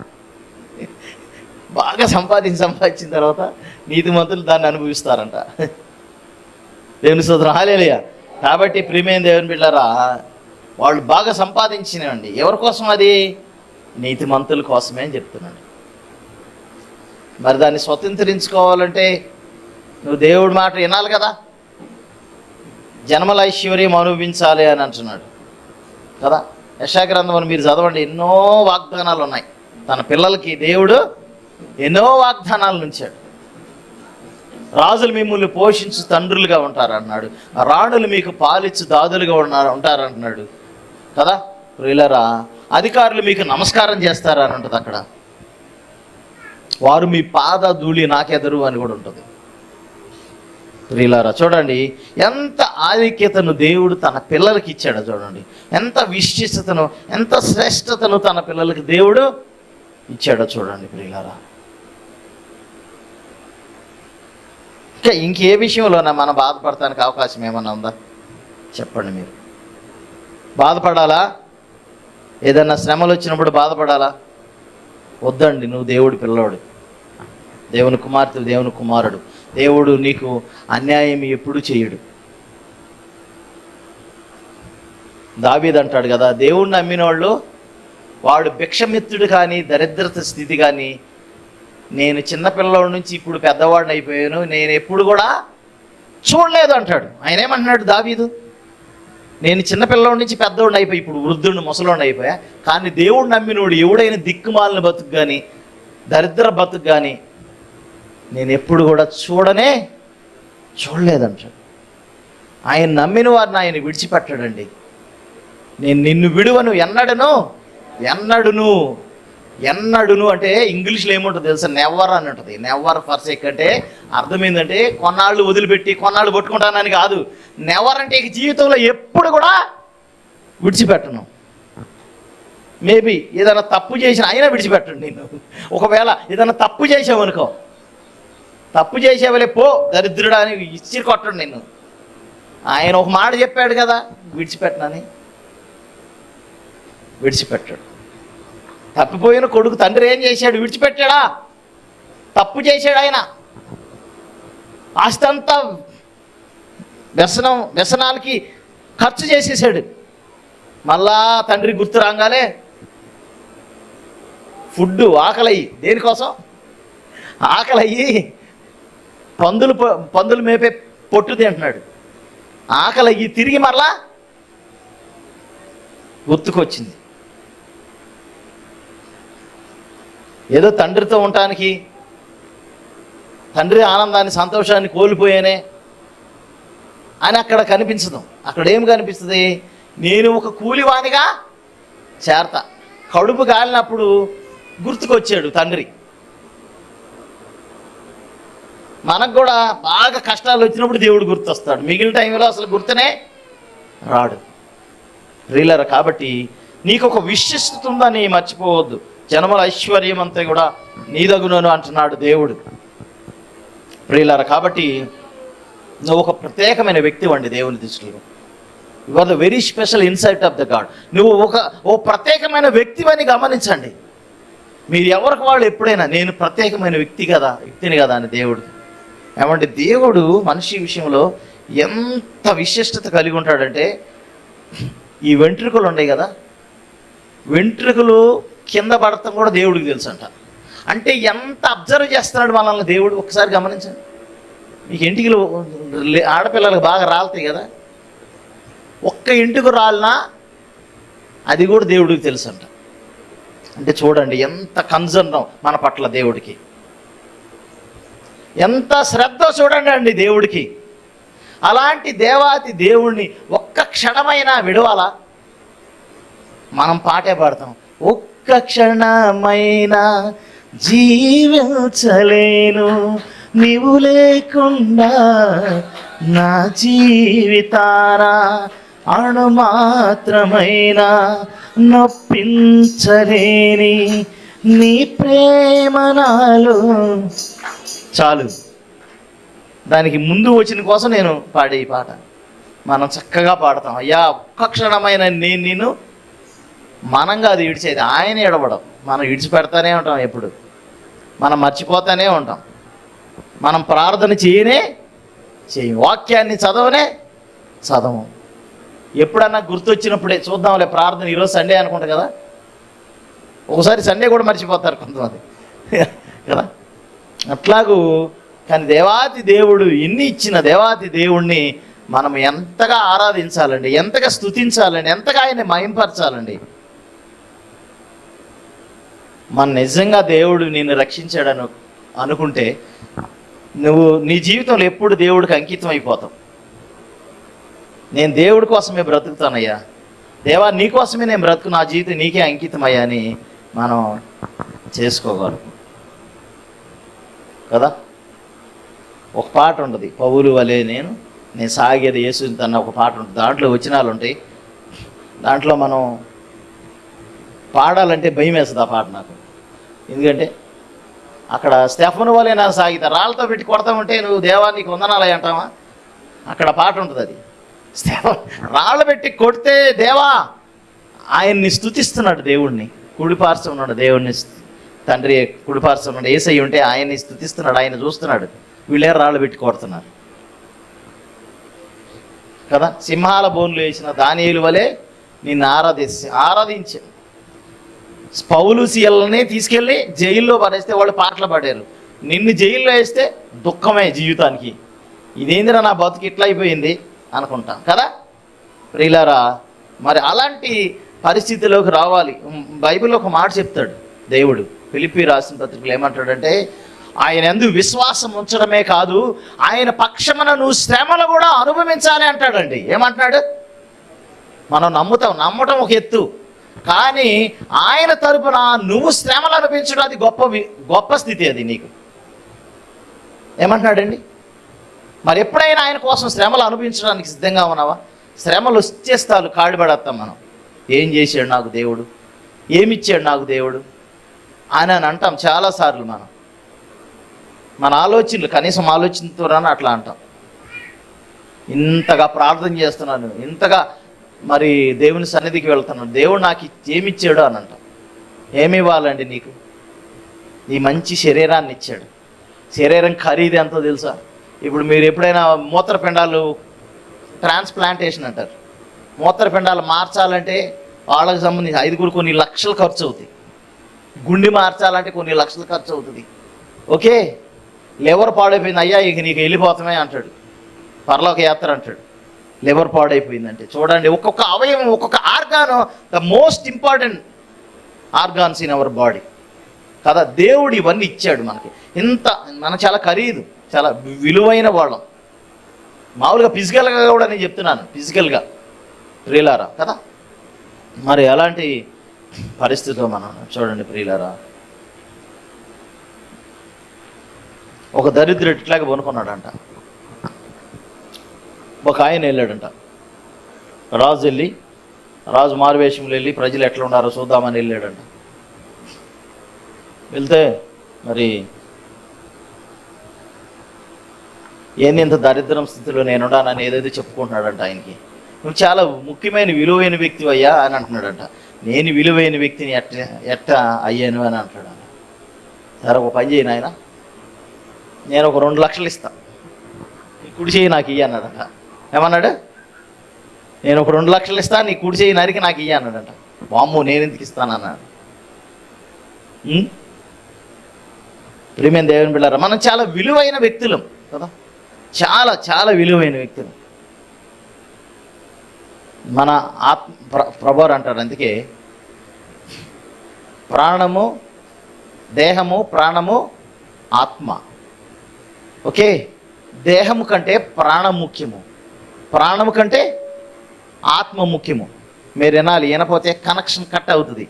బాగా సంపాదించి సంపాదించిన తర్వాత నీతిమంతులు దాన్ని అనుభవిస్తారంట. దేవుని సోదరు హాలేలియా కాబట్టి ప్రియమైన దేవుని బిడ్డారా వాళ్ళు బాగా సంపాదించినండి ఎవరి కోసం అది? నీతిమంతుల కోసమే అని చెప్తున్నాడు మరి దాన్ని స్వతంత్రించుకోవాలంటే నువ్వు దేవుడి మాట వినాలి కదా? జన్మల ఐశ్వర్యం అనుభవించాలి అని అంటున్నాడు. కదా? యశాగ్రంథం మీరు చదవండి. ఎన్నో వాగ్దానాలు ఉన్నాయి. తన పిల్లలకి దేవుడు ఎన్నో వాగ్దానాలు ఉంచాడు. రాజులు మిమ్మల్ని పోషించు తండ్రులుగా ఉంటారన్నాడు. రాణులు మీకు పాలిచ్చు దాదులుగా ఉన్నారు ఉంటారంటున్నాడు కదా? ప్రియులరా అధికారులు మీకు నమస్కారం చేస్తారని ఉంటుంది అక్కడ. వారు మీ పాద ధూళి నాకెదరు అని కూడా ఉంటుంది. ప్రియులారా చూడండి ఎంత ఆధిక్యతను దేవుడు తన పిల్లలకి ఇచ్చాడు చూడండి. ఎంత విశిష్టతను ఎంత శ్రేష్టతను తన పిల్లలకి దేవుడు ఇచ్చాడో చూడండి ప్రియులారా. ఇంకా ఇంకే విషయంలోనే మనం బాధపడటానికి అవకాశం ఏమన్నా ఉందా? చెప్పండి మీరు. బాధపడాలా? ఏదన్నా శ్రమలు వచ్చినప్పుడు బాధపడాలా? వద్దండి నువ్వు దేవుడి పిల్లోడు. దేవుని కుమార్తె దేవుని కుమారుడు. దేవుడు నీకు అన్యాయం ఎప్పుడు చేయడు. దావీద్ అంటాడు కదా దేవుణ్ణి నమ్మిన వాళ్ళు వాడు భిక్షమిత్తుడు కానీ దరిద్రత స్థితి కానీ నేను చిన్నపిల్లల నుంచి ఇప్పుడు పెద్దవాడిని అయిపోయాను నేను ఎప్పుడు కూడా చూడలేదు అంటాడు. ఆయన ఏమంటున్నాడు దావీదు? నేను చిన్నపిల్లల నుంచి పెద్దవాడిని అయిపోయి ఇప్పుడు వృద్ధుడిని ముసలోడిని అయిపోయా. కానీ దేవుడు నమ్మినోడు ఎవడైనా దిక్కుమాలిన బతుకు కానీ దరిద్ర బతుకు కానీ నేను ఎప్పుడు కూడా చూడనే చూడలేదంటాడు ఆయన నమ్మిన వారిని ఆయన విడిచిపెట్టాడండి. నేను నిన్ను విడువను ఎన్నడను ఎన్నడును ఎన్నడును అంటే ఇంగ్లీష్లో ఏముంటుంది తెలుసా? నెవర్ అని ఉంటుంది. నెవర్ ఫర్ సెక్ అంటే అర్థం ఏంటంటే కొన్నాళ్ళు వదిలిపెట్టి కొన్నాళ్ళు పట్టుకుంటానని కాదు. నెవర్ అంటే ఇక జీవితంలో ఎప్పుడు కూడా విడిచిపెట్టను. మేబీ ఏదైనా తప్పు చేసిన అయినా విడిచిపెట్టండి నేను ఒకవేళ ఏదైనా తప్పు చేసావనుకో తప్పు చేసేవలే పో దరిద్రుడా అని ఇచ్చి కొట్టండి నిన్ను. ఆయన ఒక మాట చెప్పాడు కదా విడిచిపెట్టనని. విడిచిపెట్టాడు. తప్పిపోయిన కొడుకు తండ్రి ఏం చేశాడు? విడిచిపెట్టాడా? తప్పు చేశాడు ఆయన. ఆస్తి అంతా వ్యసనం వ్యసనాలకి ఖర్చు చేసేసాడు మళ్ళా తండ్రి గుర్తు రాగానే ఫుడ్ ఆకలయ్యి. దేనికోసం? ఆకలయ్యి పందులు పందులు మేపే పొట్టు తింటున్నాడు ఆకలయ్యి. తిరిగి మరలా గుర్తుకొచ్చింది. ఏదో తండ్రితో ఉండటానికి తండ్రి ఆనందాన్ని సంతోషాన్ని కోల్పోయానే అని అక్కడ కనిపించదు. అక్కడ ఏం కనిపిస్తుంది? నేను ఒక కూలివానిగా చేరత. కడుపు కాలినప్పుడు గుర్తుకొచ్చాడు తండ్రి. మనకు కూడా బాగా కష్టాలు వచ్చినప్పుడు దేవుడు గుర్తొస్తాడు. మిగిలిన టైంలో అసలు గుర్తునే రాడు. రీలర్ కాబట్టి నీకు ఒక విశిష్టత ఉందని మర్చిపోవద్దు. జనముల ఐశ్వర్యం అంతా కూడా నీదగునను అంటున్నాడు దేవుడు. ప్రియులారా కాబట్టి నువ్వు ఒక ప్రత్యేకమైన వ్యక్తి వండి దేవుని దృష్టిలో. You are the very special insight of the God నువ్వు ఒక ఓ ప్రత్యేకమైన వ్యక్తివని గమనించండి. మీరు ఎవరికి వాళ్ళు ఎప్పుడైనా నేను ప్రత్యేకమైన వ్యక్తి కదా వ్యక్తిని కదా అని దేవుడు. ఏమంటే దేవుడు మనిషి విషయంలో ఎంత విశిష్టత కలిగి ఉంటాడంటే ఈ వెంట్రుకలు ఉన్నాయి కదా వెంట్రుకలు కింద పడటం కూడా దేవుడికి తెలుసు అంట అంటే ఎంత అబ్జర్వ్ చేస్తున్నాడు మనల్ని దేవుడు? ఒకసారి గమనించండి. మీకు ఇంటికి ఆడపిల్లలకు బాగా రాలుతాయి కదా? ఒక్క ఇంటికి రాలినా అది కూడా దేవుడికి తెలుసు అంట అంటే చూడండి ఎంత కన్సర్న్ మన పట్ల దేవుడికి. ఎంత శ్రద్ధ చూడండి అండి దేవుడికి. అలాంటి దేవాతి దేవుణ్ణి ఒక్క క్షణమైనా విడవాలా? మనం పాటే పాడతాం. ఒక్క క్షణమైనా జీవించలేను. నీవు లేకుండా నా జీవితారా అణు మాత్రమైనా నొప్పించలేని నీ ప్రేమ నాలో. చాలు. దానికి ముందు వచ్చిన కోసం నేను పాడే ఈ పాట. మనం చక్కగా పాడతాం. అయ్యా ఒక్క క్షణమైన నేను నేను మనం అది ఇడిచేది ఆయన ఎడబడం మనం ఇడిచిపెడతానే ఉంటాం ఎప్పుడు. మనం మర్చిపోతానే ఉంటాం. మనం ప్రార్థన చేయనే చేయం. వాక్యాన్ని చదవనే చదవం. ఎప్పుడన్నా గుర్తొచ్చినప్పుడే చూద్దాంలే ప్రార్థన ఈరోజు సండే అనుకుంటా కదా? ఒకసారి సండే కూడా మర్చిపోతారు కొంతమంది. కదా? అట్లాగూ కానీ దేవాతి దేవుడు ఎన్ని ఇచ్చిన దేవాతి దేవుణ్ణి మనం ఎంతగా ఆరాధించాలండి ఎంతగా స్థుతించాలండి ఎంతగా ఆయన మహింపరచాలండి. మన నిజంగా దేవుడు నిన్ను రక్షించాడను అనుకుంటే నువ్వు నీ జీవితంలో ఎప్పుడు దేవుడికి అంకితం అయిపోతావు. నేను దేవుడి కోసమే బ్రతుకుతానయ్యా. దేవా నీ కోసమే నేను బ్రతుకు నా జీవితం నీకే అంకితమయ్యా అని మనం చేసుకోగలం కదా? ఒక పాట ఉంటుంది పౌలు వలే నేను నేను సాగేది యేసుని తన ఒక పాట ఉంటుంది. దాంట్లో వచనాలు ఉంటాయి. దాంట్లో మనం పాడాలంటే భయం వేస్తుంది ఆ పాట నాకు. ఎందుకంటే అక్కడ స్టెఫన్ వలె నా సాగిత రాళ్ళతో పెట్టి కొడతామంటే నువ్వు దేవానికి వందనాలయ అంటావా? అక్కడ పాట ఉంటుంది అది. స్టెఫన్ రాళ్ళు పెట్టి కొడితే దేవా ఆయన్ని స్తుతిస్తున్నాడు దేవుణ్ణి. కుడిపార్శ్వ దేవుణ్ణి తండ్రి కుడిపార్శ్వ ఏసై ఉంటే ఆయన్ని స్తుతిస్తున్నాడు ఆయన చూస్తున్నాడు. వీళ్ళే రాళ్ళు పెట్టి కొడుతున్నారు? కదా? సింహాల బోన్లు వేసిన దానియులు వలె నిన్ను ఆరాధించి ఆరాధించి పౌలు సీఎల్ని తీసుకెళ్ళి జైల్లో పడేస్తే వాళ్ళు పాటలు పాడారు. నిన్ను జైల్లో వేస్తే దుఃఖమే జీవితానికి. ఇదేందిరా నా బతుకు? ఇట్లా అయిపోయింది అనుకుంటాం. కదా? ప్రియులారా మరి అలాంటి పరిస్థితిలోకి రావాలి. బైబిల్ బైబిల్లో ఒక మాట చెప్తాడు దేవుడు. ఫిలిప్పి రాసిన పత్రికలు ఏమంటాడంటే ఆయన ఎందు విశ్వాసం ఉంచడమే కాదు ఆయన పక్షమున నువ్వు శ్రమను కూడా అనుభవించాలి అంటాడండి. ఏమంటున్నాడు? మనం నమ్ముతాం. నమ్మటం ఒక ఎత్తు. కానీ ఆయన తరపున నువ్వు శ్రమలు అనిపించడం అది గొప్ప గొప్ప స్థితి అది నీకు. ఏమంటున్నాడండి? మరి ఎప్పుడైనా ఆయన కోసం శ్రమలు అనుభవించడానికి సిద్ధంగా ఉన్నావా? శ్రమలు వచ్చేస్తాలు కాడిపడేస్తాం మనం. ఏం చేశాడు నాకు దేవుడు? ఏమిచ్చాడు నాకు దేవుడు? అని అని అంటాం చాలాసార్లు మనం. మన ఆలోచనలు కనీసం ఆలోచనతో అట్లా అంటాం. ఇంతగా ప్రార్థన చేస్తున్నాను ఇంతగా మరి దేవుని సన్నిధికి వెళ్తున్నాను. దేవుడు నాకు ఏమిచ్చాడు అని అంటాం. ఏమి ఇవ్వాలండి నీకు? నీ మంచి శరీరాన్ని ఇచ్చాడు. శరీరం ఖరీదు ఎంతో తెలుసా? ఇప్పుడు మీరు ఎప్పుడైనా మూత్రపిండాలు ట్రాన్స్ప్లాంటేషన్ అంటారు. మూత్రపిండాలు మార్చాలంటే వాళ్ళకి సంబంధించి ఐదుగురు కొన్ని లక్షలు ఖర్చు అవుతాయి. గుండె మార్చాలంటే కొన్ని లక్షలు ఖర్చు అవుతుంది. ఓకే? లివర్ పాడైపోయింది. అయ్యా ఇక నీకు వెళ్ళిపోతామే అంటాడు. పరలోక యాత్ర అంటాడు. లివర్ పాడైపోయిందంటే. చూడండి ఒక్కొక్క అవయవం ఒక్కొక్క organ the most important organs in our body కదా దేవుడు ఇవన్నీ ఇచ్చాడు మనకి. ఇంత మన చాలా ఖరీదు చాలా విలువైన వాళ్ళం. మామూలుగా ఫిజికల్గా కూడా నేను చెప్తున్నాను ఫిజికల్గా ప్రియులారా కదా? మరి ఎలాంటి పరిస్థితిలో మనం చూడండి ప్రియులారా. ఒక దరిద్రుడు ఇట్లాగే కొనుక్కున్నాడంట ఒక ఆయన వెళ్ళాడంట. రాజు వెళ్ళి రాజు మారువేషంలో వెళ్ళి ప్రజలు ఎట్లా ఉన్నారో చూద్దామని వెళ్ళాడంట. వెళ్తే మరి ఏంది ఇంత దరిద్రం స్థితిలో నేనున్నానని ఏదైతే చెప్పుకుంటున్నాడంట ఆయనకి. నువ్వు చాలా ముఖ్యమైన విలువైన వ్యక్తి అయ్యా అని అంటున్నాడంట. నేను విలువైన వ్యక్తిని ఎట్ట ఎట్ట అయ్యాను అని అంటాడు సరే ఒక పని చేయను ఆయన నేను ఒక రెండు లక్షలు ఇస్తాను కుడి చేయి నాకు ఇయ్యి అన్నాడంట. ఏమన్నాడు? నేను ఒక రెండు లక్షలు ఇస్తాను నీ కుడి చేయి నరికి నాకు ఇయ్య అన్నాడంట. వామ్మో నేను ఎందుకు ఇస్తానన్నాడు అన్నాడు. ప్రియమైన దేవుని బిళ్ళారా మనం చాలా విలువైన వ్యక్తులం కదా? చాలా చాలా విలువైన వ్యక్తులు. మన ఆత్మ ప్ర ప్రభారు అంటారు అందుకే ప్రాణము దేహము ప్రాణము ఆత్మ. ఓకే? దేహము కంటే ప్రాణం ముఖ్యము. ప్రాణము కంటే ఆత్మ ముఖ్యము. మీరు వినాలి వినపోతే కనెక్షన్ కట్ అవుతుంది.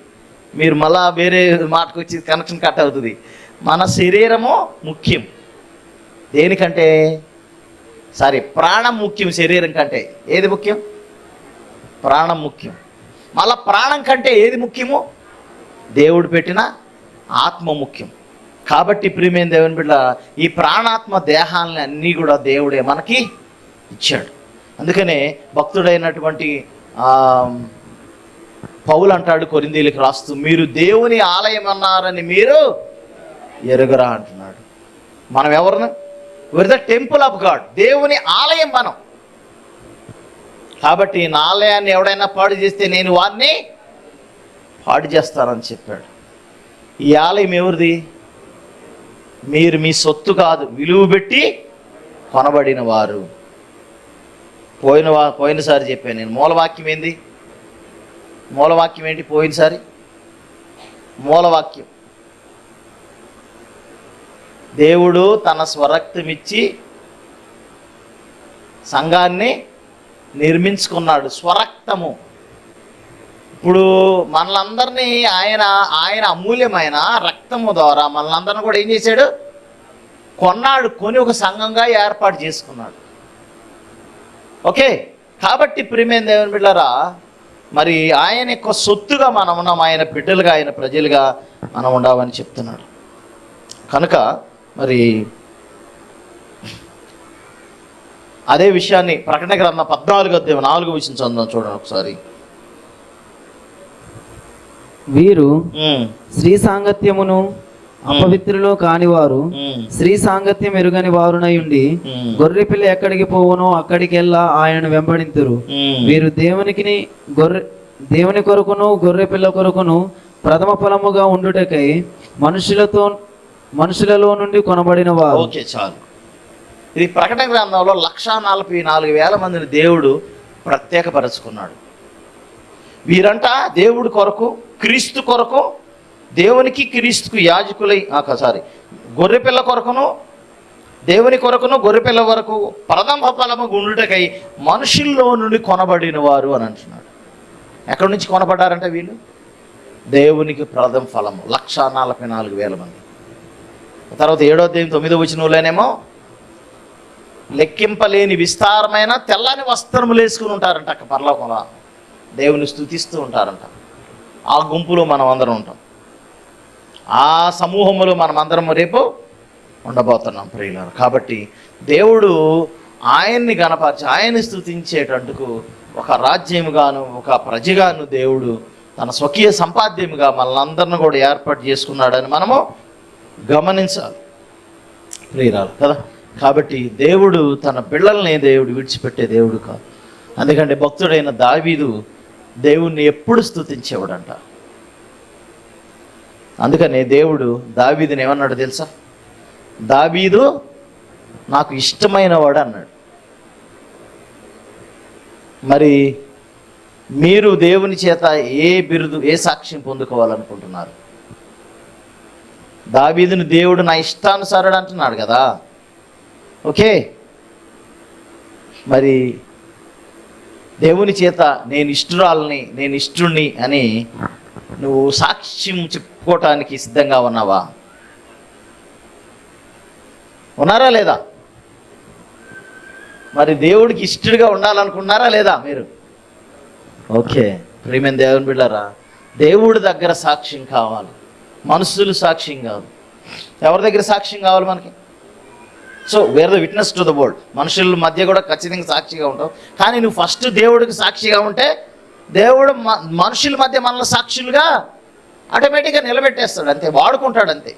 మీరు మళ్ళా వేరే మాటకు వచ్చి కనెక్షన్ కట్ అవుతుంది. మన శరీరము ముఖ్యం. దేనికంటే? సారీ ప్రాణం ముఖ్యం శరీరం కంటే. ఏది ముఖ్యం? ప్రాణం ముఖ్యం. మళ్ళా ప్రాణం కంటే ఏది ముఖ్యము? దేవుడు పెట్టిన ఆత్మ ముఖ్యం. కాబట్టి ప్రియమైన దేవుని బిడ్డ ఈ ప్రాణాత్మ దేహాలని అన్నీ కూడా దేవుడే మనకి ఇచ్చాడు. అందుకనే భక్తుడైనటువంటి పౌలు అంటాడు కొరిందీలకు రాస్తూ మీరు దేవుని ఆలయం అన్నారని మీరు ఎరుగరా అంటున్నాడు. మనం ఎవరిని? We're the temple of God దేవుని ఆలయం మనం. కాబట్టి నా ఆలయాన్ని ఎవడైనా పాడు చేస్తే నేను వారిని పాడు చేస్తానని చెప్పాడు. ఈ ఆలయం ఎవరిది? మీరు మీ సొత్తు కాదు విలువ పెట్టి కొనబడిన వారు. పోయిన పోయినసారి చెప్పాను నేను. మూలవాక్యం ఏంది? మూలవాక్యం ఏంటి? పోయినసారి? మూలవాక్యం. దేవుడు తన స్వరక్తం ఇచ్చి సంఘాన్ని నిర్మించుకున్నాడు. స్వరక్తము. ఇప్పుడు మనలందరినీ ఆయన ఆయన అమూల్యమైన రక్తము ద్వారా మనలందరిని కూడా ఏం చేశాడు? కొన్నాడు కొని ఒక సంఘంగా ఏర్పాటు చేసుకున్నాడు. ఓకే కాబట్టి ప్రియమైన దేవుని బిడ్డారా మరి ఆయన యొక్క సొత్తుగా మనం ఉన్నాం ఆయన బిడ్డలుగా ఆయన ప్రజలుగా మనం ఉండామని చెప్తున్నాడు. కనుక మరి అదే విషయాన్ని ప్రకటన గ్రంథం పద్నాలుగు అధ్యాయం నాలుగు విషయం చందాం చూడండి ఒకసారి. వీరు స్త్రీ సాంగత్యమును అపవిత్రులు కానివారు ఉమ్, స్త్రీ సాంగత్యం ఎరుగని వారునై ఉండి ఉమ్, గొర్రె పిల్ల ఎక్కడికి పోవునో అక్కడికెల్లా ఆయనను వెంబడింతురు. వీరు దేవునికి గొర్రె దేవుని కొరకును గొర్రె పిల్ల కొరకును ప్రథమ ఫలముగా ఉండుటకై మనుషులతో మనుషులలో నుండి కొనబడిన వారు. ఓకే చాలు. ఇది ప్రకటన గ్రంథంలో లక్షా నలభై నాలుగు వేల మందిని దేవుడు ప్రత్యేకపరచుకున్నాడు. వీరంట దేవుడి కొరకు క్రీస్తు కొరకు దేవునికి క్రీస్తుకు యాజకులై సారీ గొర్రెపిల్ల కొరకును దేవుని కొరకును గొర్రెపిల్ల వరకు ప్రథమ ఫలము గుండుటకై మనుషుల్లో నుండి కొనబడిన వారు అని అంటున్నాడు. ఎక్కడి నుంచి కొనబడ్డారంటే వీళ్ళు? దేవునికి ప్రథమ ఫలము లక్షా నలభై నాలుగు వేల మంది. తర్వాత ఏడో దేవి తొమ్మిదో వచనంలోనేమో లెక్కింపలేని విస్తారమైన తెల్లని వస్త్రములు వేసుకుని ఉంటారంట అక్క పర్లోకంలో. దేవుని స్థుతిస్తూ ఉంటారంట. ఆ గుంపులో మనం అందరం ఉంటాం. ఆ సమూహములో మనమందరం రేపు ఉండబోతున్నాం ప్రియులారు. కాబట్టి దేవుడు ఆయన్ని గణపరిచి ఆయన్ని స్థుతించేటందుకు ఒక రాజ్యముగాను ఒక ప్రజగాను దేవుడు తన స్వకీయ సంపాద్యముగా మనందరిని కూడా ఏర్పాటు చేసుకున్నాడని మనము గమనించాలి ప్రియురాలు కదా? కాబట్టి దేవుడు తన పిల్లల్ని దేవుడు విడిచిపెట్టే దేవుడు కాదు. అందుకంటే భక్తుడైన దావీదు దేవుణ్ణి ఎప్పుడు స్థుతించేవాడంట అందుకనే దేవుడు దావీదుని ఏమన్నాడు తెలుసా? దావీదు నాకు ఇష్టమైన వాడు అన్నాడు. మరి మీరు దేవుని చేత ఏ బిరుదు ఏ సాక్ష్యం పొందుకోవాలనుకుంటున్నారు? దావీదుని దేవుడు నా ఇష్టానుసారుడు అంటున్నాడు కదా. ఓకే? మరి దేవుని చేత నేను ఇష్టురాలని నేను ఇష్టుణ్ణి అని నువ్వు సాక్ష్యం ఒప్పుకోవటానికి సిద్ధంగా ఉన్నావా? ఉన్నారా లేదా? మరి దేవుడికి ఇష్టడుగా ఉండాలనుకున్నారా లేదా మీరు? ఓకే ప్రేమైన దేవుని బిడ్డారా దేవుడి దగ్గర సాక్ష్యం కావాలి. మనుషులు సాక్ష్యం కాదు ఎవరి దగ్గర సాక్ష్యం కావాలి మనకి? So where the witness to the world మనుషుల మధ్య కూడా ఖచ్చితంగా సాక్షిగా ఉంటావు. కానీ నువ్వు ఫస్ట్ దేవుడికి సాక్షిగా ఉంటే దేవుడు మ- మనుషుల మధ్య మనల్ని సాక్షులుగా ఆటోమేటిక్గా నిలబెట్టేస్తాడు అంతే. వాడుకుంటాడు అంతే.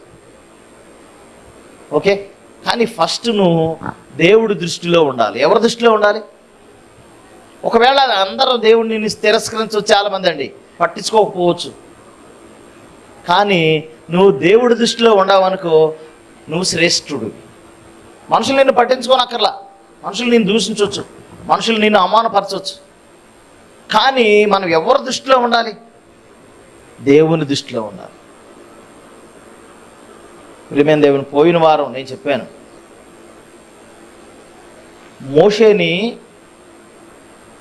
ఓకే? కానీ ఫస్ట్ నువ్వు దేవుడి దృష్టిలో ఉండాలి. ఎవరి దృష్టిలో ఉండాలి? ఒకవేళ అందరూ దేవుడిని తిరస్కరించవచ్చు చాలామంది అండి. పట్టించుకోకపోవచ్చు. కానీ నువ్వు దేవుడి దృష్టిలో ఉండవనుకో నువ్వు శ్రేష్ఠుడు. మనుషులు నిన్ను పట్టించుకోనక్కర్లా. మనుషులు నేను దూషించవచ్చు. మనుషులు నిన్ను అవమానపరచవచ్చు. కానీ మనం ఎవరి దృష్టిలో ఉండాలి? దేవుని దృష్టిలో ఉన్నారు. ప్రియమైన దేవుని పోయిన వారం నేను చెప్పాను. మోషేని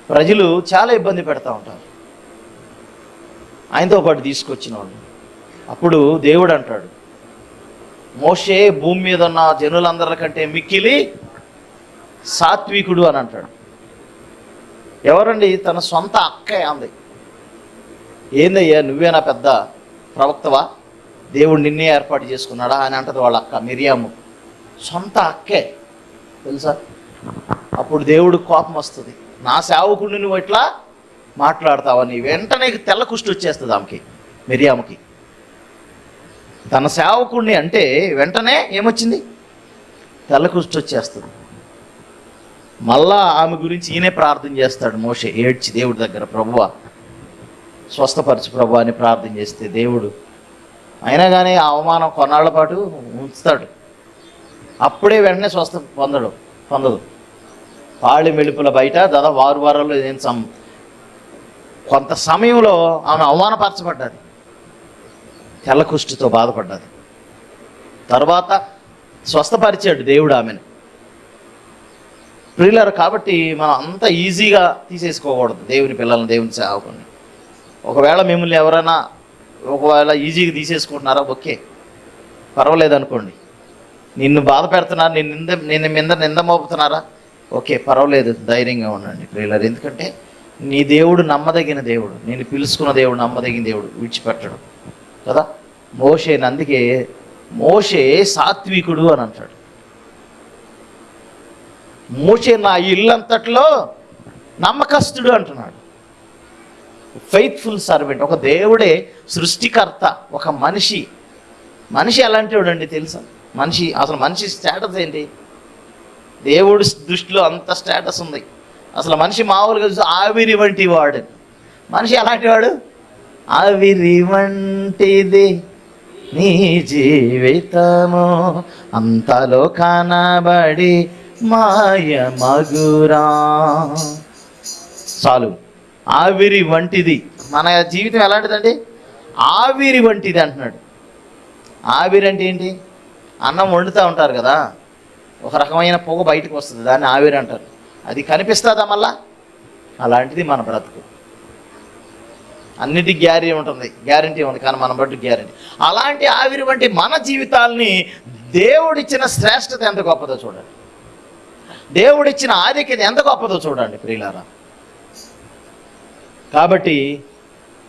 ప్రజలు చాలా ఇబ్బంది పెడతా ఉంటారు. ఆయనతో పాటు తీసుకొచ్చిన వాళ్ళు. అప్పుడు దేవుడు అంటాడు మోషే భూమి మీద ఉన్న జనులందరికంటే మిక్కిలి సాత్వికుడు అని అంటాడు. ఎవరండి? తన సొంత అక్కయ్య అంది. ఏందయ్యా నువ్వేనా పెద్ద ప్రవక్తవా? దేవుడు నిన్నే ఏర్పాటు చేసుకున్నాడా అని అంటది వాళ్ళ అక్క మిరియాము. సొంత అక్కే. తెలుసా? అప్పుడు దేవుడు కోపం వస్తుంది. నా సేవకుడిని నువ్వు ఇట్లా మాట్లాడతావని వెంటనే తెల్ల కుష్టి వచ్చేస్తుంది ఆమెకి మిరియాముకి. తన సేవకుడిని అంటే వెంటనే ఏమొచ్చింది? తెల్ల కుష్టి వచ్చేస్తుంది. మళ్ళా ఆమె గురించి ఈయనే ప్రార్థన చేస్తాడు మోషే ఏడ్చి దేవుడి దగ్గర ప్రభువ స్వస్థపరచు ప్రభు అని ప్రార్థన చేస్తే దేవుడు. అయినా కానీ ఆ అవమానం కొన్నాళ్ళ పాటు ఉంచుతాడు. అప్పుడే వెంటనే స్వస్థ పొందడు పొందదు. పాళి మెలుపుల బయట దాదాపు వారు వారాల్లో ఏం సమ్ కొంత సమయంలో ఆమె అవమానపరచబడ్డది. తెల్లకుష్టితో బాధపడ్డది. తర్వాత స్వస్థపరిచాడు దేవుడు ఆమెను. ప్రియులరు కాబట్టి మనం అంత ఈజీగా తీసేసుకోకూడదు. దేవుని పిల్లల్ని దేవుని సేవకుని ఒకవేళ మిమ్మల్ని ఎవరైనా ఒకవేళ ఈజీగా తీసేసుకుంటున్నారా ఓకే. పర్వాలేదు అనుకోండి నిన్ను బాధ పెడుతున్నారు నిన్ను నింద నిన్ను మీద నింద మోపుతున్నారా? ఓకే పర్వాలేదు ధైర్యంగా ఉండండి ప్రియులారు. ఎందుకంటే నీ దేవుడు నమ్మదగిన దేవుడు నేను పిలుచుకున్న దేవుడు నమ్మదగిన దేవుడు విడిచిపెట్టడు. కదా? మోషే అందుకే మోషే సాత్వికుడు అని అంటాడు. మోషే నా ఇల్లంతట్లో నమ్మకస్తుడు అంటున్నాడు. ఫెయిత్ఫుల్ సర్వెంట్ ఒక దేవుడే సృష్టికర్త ఒక మనిషి. మనిషి ఎలాంటి వాడండి తెలుసా? మనిషి అసలు మనిషి స్టేటస్ ఏంటి? దేవుడి దృష్టిలో అంత స్టేటస్ ఉంది. అసలు మనిషి మామూలుగా చూసి ఆవిరి వంటి వాడు. మనిషి ఎలాంటి వాడు? ఆవిరి వంటిది నీ జీవితము అంతలో కనబడి మాయ మగురా. చాలు. ఆవిరి వంటిది. మన జీవితం ఎలాంటిదండి? ఆవిరి వంటిది అంటున్నాడు. ఆవిరి అంటే ఏంటి? అన్నం వండుతూ ఉంటారు కదా ఒక రకమైన పొగ బయటకు వస్తుంది దాన్ని ఆవిరి అంటారు. అది కనిపిస్తుందా మళ్ళా? అలాంటిది మన బ్రతుకు. అన్నిటి గ్యారీ ఉంటుంది గ్యారంటీ ఉంది కానీ మన బట్టి గ్యారంటీ. అలాంటి ఆవిరి వంటి మన జీవితాల్ని దేవుడిచ్చిన శ్రేష్టత ఎంత గొప్పదో చూడండి. దేవుడిచ్చిన ఆధిక్యత ఎంత గొప్పదో చూడండి ప్రియులారా. కాబట్టి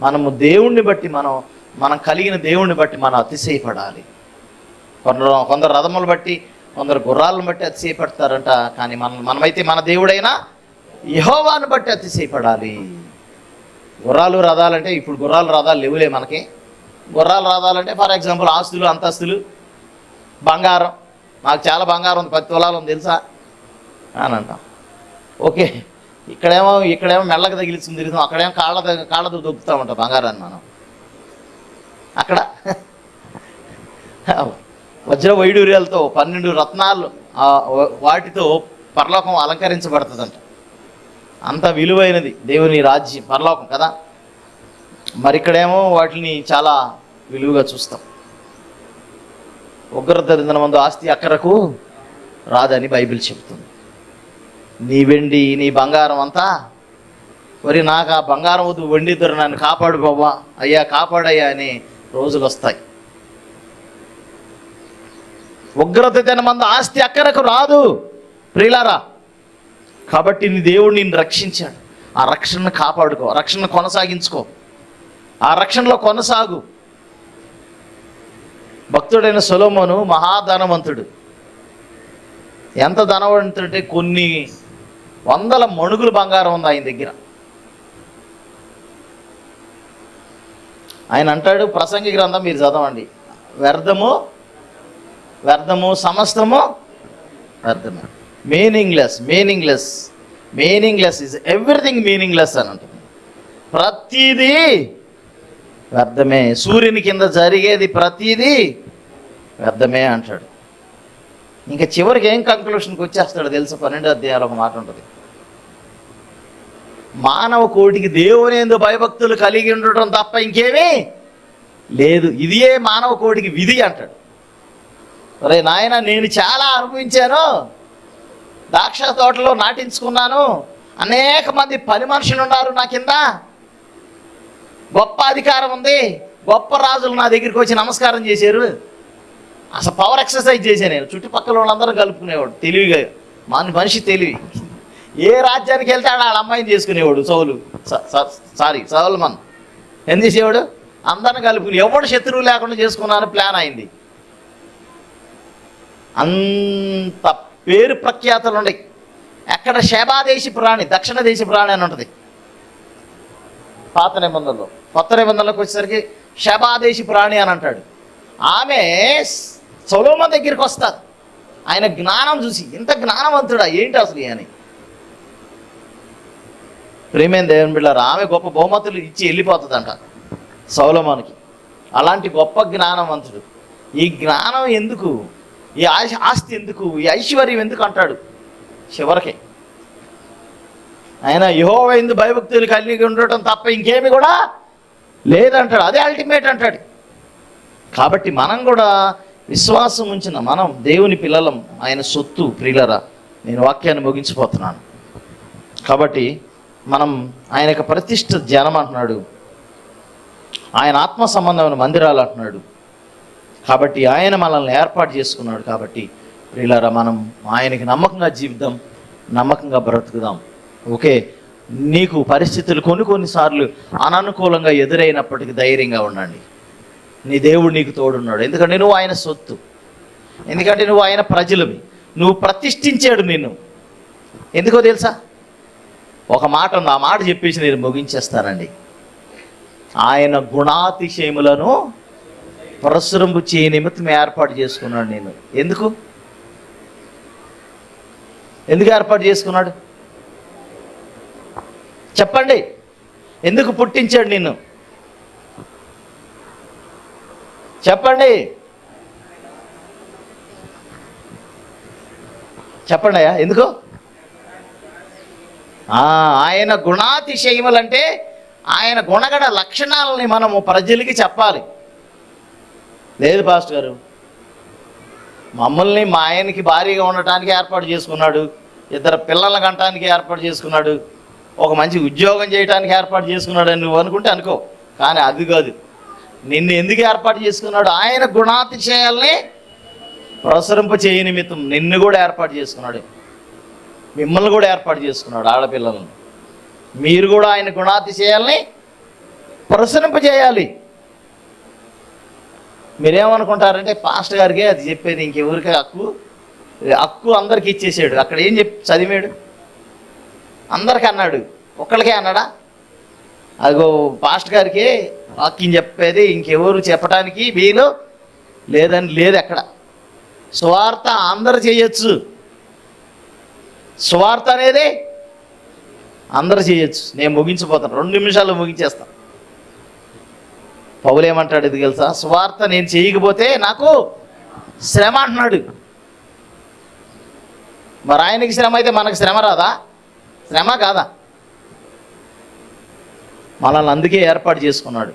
మనము దేవుణ్ణి బట్టి మనం మనం కలిగిన దేవుణ్ణి బట్టి మనం అతిశయపడాలి. కొందరు కొందరు రథములు బట్టి కొందరు గుర్రాలను బట్టి అతిశయపడతారంట కానీ మనం మనమైతే మన దేవుడైనా యహోవాను బట్టి అతిశయపడాలి. గుర్రాలు రథాలంటే ఇప్పుడు గుర్రాలు రథాలు లేవులే మనకి. గుర్రాలు రథాలంటే ఫర్ ఎగ్జాంపుల్ ఆస్తులు అంతస్తులు బంగారం. మాకు చాలా బంగారం ఉంది పది తులాలు ఉంది తెలుసా? అని అంటాం. ఓకే. ఇక్కడేమో ఇక్కడేమో మెల్లగా తగిలిస్తుంది తిరుగుతాం అక్కడేమో కాళ్ళ దగ్గ- కాళ్ళతో దొక్కుతూ ఉంటాం బంగారాన్ని మనం. అక్కడ వజ్ర వైడూర్యాలతో పన్నెండు రత్నాలు వాటితో పరలోకం అలంకరించబడుతుందంట. అంత విలువైనది దేవుని రాజ్యం పరలోకం కదా? మరి ఇక్కడేమో వాటిని చాలా విలువగా చూస్తాం. ఉగ్రత మందు ఆస్తి అక్కరకు రాదని బైబిల్ చెప్తుంది నీ వెండి నీ బంగారం అంతా? మరి నాకు ఆ బంగారం వద్దు వెండిద్దరు నన్ను కాపాడు బాబా. అయ్యా కాపాడయ్యా అని రోజులు వస్తాయి ఉగ్రత జనమంద ఆస్తి అక్కరకు రాదు. ప్రియులారా కాబట్టి నీ దేవుడు నిన్ను రక్షించాడు. ఆ రక్షణను కాపాడుకో రక్షణ కొనసాగించుకో. ఆ రక్షణలో కొనసాగు. భక్తుడైన సొలోమోను మహాధనవంతుడు. ఎంత ధనవంతుడంటే కొన్ని వందల మణుగులు బంగారం ఉంది ఆయన దగ్గర. ఆయన అంటాడు ప్రసంగి గ్రంథం మీరు చదవండి. వ్యర్థము వ్యర్థము సమస్తము వ్యర్థము. Meaningless meaningless meaningless is everything meaningless అని అంటుంది ప్రతిదీ వ్యర్థమే. సూర్యుని కింద జరిగేది ప్రతిదీ వ్యర్థమే అంటాడు. ఇంకా చివరికి ఏం కంక్లూషన్కి వచ్చేస్తాడు తెలుసు? పన్నెండు అధ్యాయాలు ఒక మాట ఉంటుంది. మానవ కోటికి దేవుని ఎందు భయభక్తులు కలిగి ఉండటం తప్ప ఇంకేమీ లేదు. ఇదియే మానవ కోటికి విధి అంటాడు. అరే నాయన నేను చాలా అనుభవించాను. ద్రాక్ష తోటలో నాటించుకున్నాను. అనేక మంది పని మనుషులు ఉన్నారు నా కింద. గొప్ప అధికారం ఉంది. గొప్ప రాజులు నా దగ్గరికి వచ్చి నమస్కారం చేశారు. అసలు పవర్ ఎక్సర్సైజ్ చేశాను నేను. చుట్టుపక్కల వాళ్ళందరూ కలుపుకునేవాడు. తెలివిగా. మన మనిషి తెలివి. ఏ రాజ్యానికి వెళ్తాడు ఆడ వాళ్ళ అమ్మాయిని చేసుకునేవాడు సౌలు. స- స- సారీ సౌల్మన్. ఏం చేసేవాడు? అందరిని కలుపుకుని ఎవడు శత్రువు లేకుండా చేసుకున్నాను ప్లాన్ అయింది. అంత పేరు ప్రఖ్యాతలు ఉన్నాయి. ఎక్కడ శేబాదేశి ప్రాణి దక్షిణ దేశ ప్రాణి అని ఉంటుంది. పాత నిబంధనలో. కొత్త నిబంధనలోకి వచ్చేసరికి శబాదేశి ప్రాణి అని అంటాడు. ఆమె సొలోమ దగ్గరికి వస్తారు. ఆయన జ్ఞానం చూసి ఇంత జ్ఞానవంతుడా ఏంటి అసలు అని ప్రేమైన దేవుని బిళ్ళారు ఆమె గొప్ప బహుమతులు ఇచ్చి వెళ్ళిపోతుందంట సౌలమానికి. అలాంటి గొప్ప జ్ఞానవంతుడు. ఈ జ్ఞానం ఎందుకు? ఈ ఆస్తి ఎందుకు? ఈ ఐశ్వర్యం ఎందుకు అంటాడు? చివరికి. ఆయన యహోవ ఎందు భయభక్తులు కలిగి ఉండటం తప్ప ఇంకేమి కూడా లేదంటాడు. అదే అల్టిమేట్ అంటాడు. కాబట్టి మనం కూడా విశ్వాసం ఉంచిన మనం దేవుని పిల్లలం ఆయన సొత్తు ప్రియులరా. నేను వాక్యాన్ని ముగించిపోతున్నాను. కాబట్టి మనం ఆయన యొక్క ప్రతిష్ట జనం అంటున్నాడు. ఆయన ఆత్మ సంబంధమైన మందిరాలు అంటున్నాడు. కాబట్టి ఆయన మనల్ని ఏర్పాటు చేసుకున్నాడు కాబట్టి ప్రియులారా మనం ఆయనకి నమ్మకంగా జీవిద్దాం నమ్మకంగా బ్రతుకుదాం. ఓకే? నీకు పరిస్థితులు కొన్ని కొన్నిసార్లు అననుకూలంగా ఎదురైనప్పటికీ ధైర్యంగా ఉండండి. నీ దేవుడు నీకు తోడున్నాడు. ఎందుకంటే నువ్వు ఆయన సొత్తు. ఎందుకంటే నువ్వు ఆయన ప్రజలవి నువ్వు ప్రతిష్ఠించాడు నిన్ను. ఎందుకో తెలుసా? ఒక మాట ఉంది. ఆ మాట చెప్పేసి నేను ముగించేస్తానండి. ఆయన గుణాతిశయములను ప్రసురంపు చేయ నిమిత్తం ఏర్పాటు చేసుకున్నాడు నేను. ఎందుకు? ఎందుకు ఏర్పాటు చేసుకున్నాడు? చెప్పండి. ఎందుకు పుట్టించాడు నిన్ను? చెప్పండి. చెప్పండి అయ్యా ఎందుకు? ఆయన గుణాతిశయములంటే ఆయన గుణగణ లక్షణాలని మనము ప్రజలకి చెప్పాలి. లేదు పాస్టర్ గారు. మమ్మల్ని మా ఆయనకి భారీగా ఉండటానికి ఏర్పాటు చేసుకున్నాడు. ఇద్దరు పిల్లల కంటానికి ఏర్పాటు చేసుకున్నాడు. ఒక మంచి ఉద్యోగం చేయడానికి ఏర్పాటు చేసుకున్నాడు అని నువ్వు అనుకుంటే అనుకో. కానీ అది కాదు. నిన్ను ఎందుకు ఏర్పాటు చేసుకున్నాడు? ఆయన గుణాతిశయాల్ని ప్రసరింప చేయ నిమిత్తం నిన్ను కూడా ఏర్పాటు చేసుకున్నాడు. మిమ్మల్ని కూడా ఏర్పాటు చేసుకున్నాడు ఆడపిల్లలను. మీరు కూడా ఆయన గుణాతిశయాల్ని ప్రసరింపజేయాలి. మీరేమనుకుంటారంటే పాస్టర్ గారికి అది చెప్పేది ఇంకెవరికి హక్కు? హక్కు అందరికి ఇచ్చేసాడు. అక్కడ ఏం చెప్ చదివాడు? అందరికి అన్నాడు. ఒక్కడికే అన్నాడా? అదిగో పాస్టర్ గారికి వాక్యం చెప్పేది ఇంకెవరు చెప్పడానికి వీలు లేదని లేదు అక్కడ. స్వార్థ అందరు చేయొచ్చు. స్వార్థ అనేది అందరు చేయొచ్చు. నేను ముగించిపోతాను. రెండు నిమిషాలు ముగించేస్తాను పౌలేమంటాడు ఇది తెలుసా? స్వార్థ నేను చేయకపోతే నాకు శ్రమ అంటున్నాడు. మరి ఆయనకి శ్రమ అయితే మనకు శ్రమ రాదా? శ్రమ కాదా? మనల్ని అందుకే ఏర్పాటు చేసుకున్నాడు.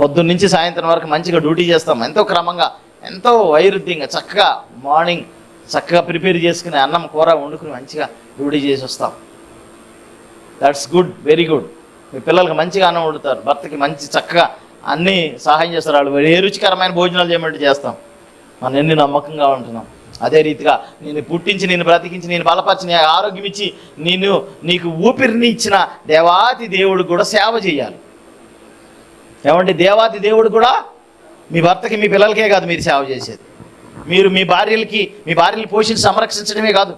పొద్దున్న నుంచి సాయంత్రం వరకు మంచిగా డ్యూటీ చేస్తాం. ఎంతో క్రమంగా ఎంతో వైరుధ్యంగా చక్కగా మార్నింగ్ చక్కగా ప్రిపేర్ చేసుకుని అన్నం కూర వండుకుని మంచిగా డ్యూటీ చేసి వస్తాం. దట్స్ గుడ్ వెరీ గుడ్ మీ పిల్లలకి మంచిగా అన్నం వండుతారు. భర్తకి మంచి చక్కగా అన్నీ సహాయం చేస్తారు. వాళ్ళు ఏ రుచికరమైన భోజనాలు చేయమంటే చేస్తాం. మనం ఎన్ని నమ్మకంగా ఉంటున్నాం. అదే రీతిగా నేను పుట్టించి నేను బ్రతికించి నేను బలపరిచి నీ ఆరోగ్యం ఇచ్చి నేను నీకు ఊపిరిని ఇచ్చిన దేవాతి దేవుడు కూడా సేవ చేయాలి. ఏమంటే దేవాతి దేవుడు కూడా మీ భర్తకి మీ పిల్లలకే కాదు మీరు సేవ చేసేది. మీరు మీ భార్యలకి మీ భార్యలు పోషించి సంరక్షించడమే కాదు.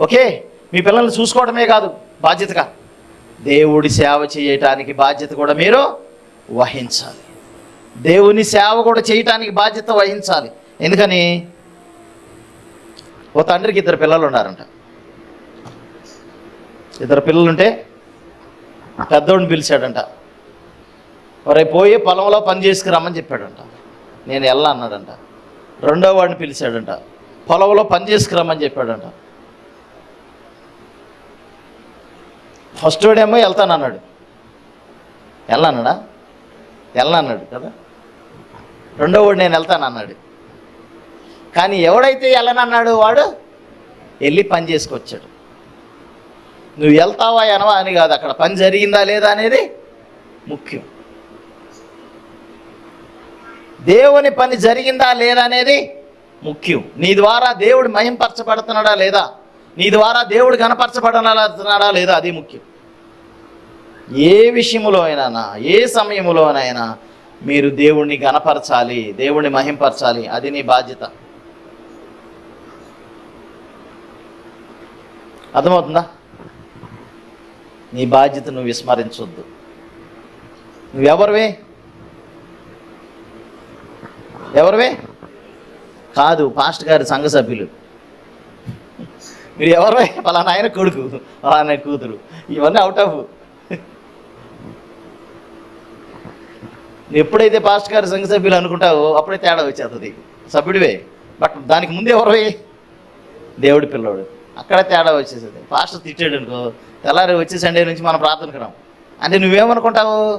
ఓకే? మీ పిల్లల్ని చూసుకోవడమే కాదు బాధ్యతగా. దేవుడి సేవ చేయటానికి బాధ్యత కూడా మీరు వహించాలి. దేవుని సేవ కూడా చేయటానికి బాధ్యత వహించాలి. ఎందుకని? ఓ తండ్రికి ఇద్దరు పిల్లలు ఉన్నారంట. ఇద్దరు పిల్లలుంటే పెద్దోడిని పిలిచాడంట. ఒరే పోయి పొలంలో పని చేసుకురమ్మని చెప్పాడంట. నేను వెళ్ళా అన్నాడంట. రెండో వాడిని పిలిచాడంట. పొలంలో పని చేసుకురమ్మని చెప్పాడంట. ఫస్ట్ వాడేమో వెళ్తానన్నాడు వెళ్ళన్నాడా వెళ్ళన్నాడు కదా. రెండో వాడు నేను వెళ్తానన్నాడు కానీ ఎవడైతే వెళ్ళనన్నాడు వాడు? వెళ్ళి పని చేసుకొచ్చాడు. నువ్వు వెళ్తావా అనవా అని కాదు అక్కడ పని జరిగిందా లేదా అనేది ముఖ్యం. దేవుని పని జరిగిందా లేదా అనేది ముఖ్యం. నీ ద్వారా దేవుడు మహింపరచబడుతున్నాడా లేదా? నీ ద్వారా దేవుడు కనపరచబడుతున్నాడా లేదా? అది ముఖ్యం. ఏ విషయంలో అయినా ఏ సమయంలోనైనా మీరు దేవుణ్ణి గనపరచాలి దేవుణ్ణి మహింపరచాలి అది నీ బాధ్యత. అర్థమవుతుందా? నీ బాధ్యత నువ్వు విస్మరించొద్దు. నువ్వెవరివే? ఎవరివే? కాదు పాస్ట్ గారి సంఘ సభ్యులు. మీరు ఎవరివే? పలానా ఆయన కొడుకు పలానా కూతురు. ఇవన్నీ అవుట్ ఆఫ్ ఎప్పుడైతే పాస్ట్ గారి సంఘ సభ్యులు అనుకుంటావో అప్పుడే తేడా వచ్చేస్తుంది. సభ్యుడివే. బట్ దానికి ముందు ఎవరివే? దేవుడి పిల్లోడు. అక్కడ తేడా వచ్చేసేది పాస్టర్ తిట్టాడు అనుకో తెల్లారి వచ్చే సండే నుంచి మనం ప్రార్థనకు రాం. అంటే నువ్వేమనుకుంటావు?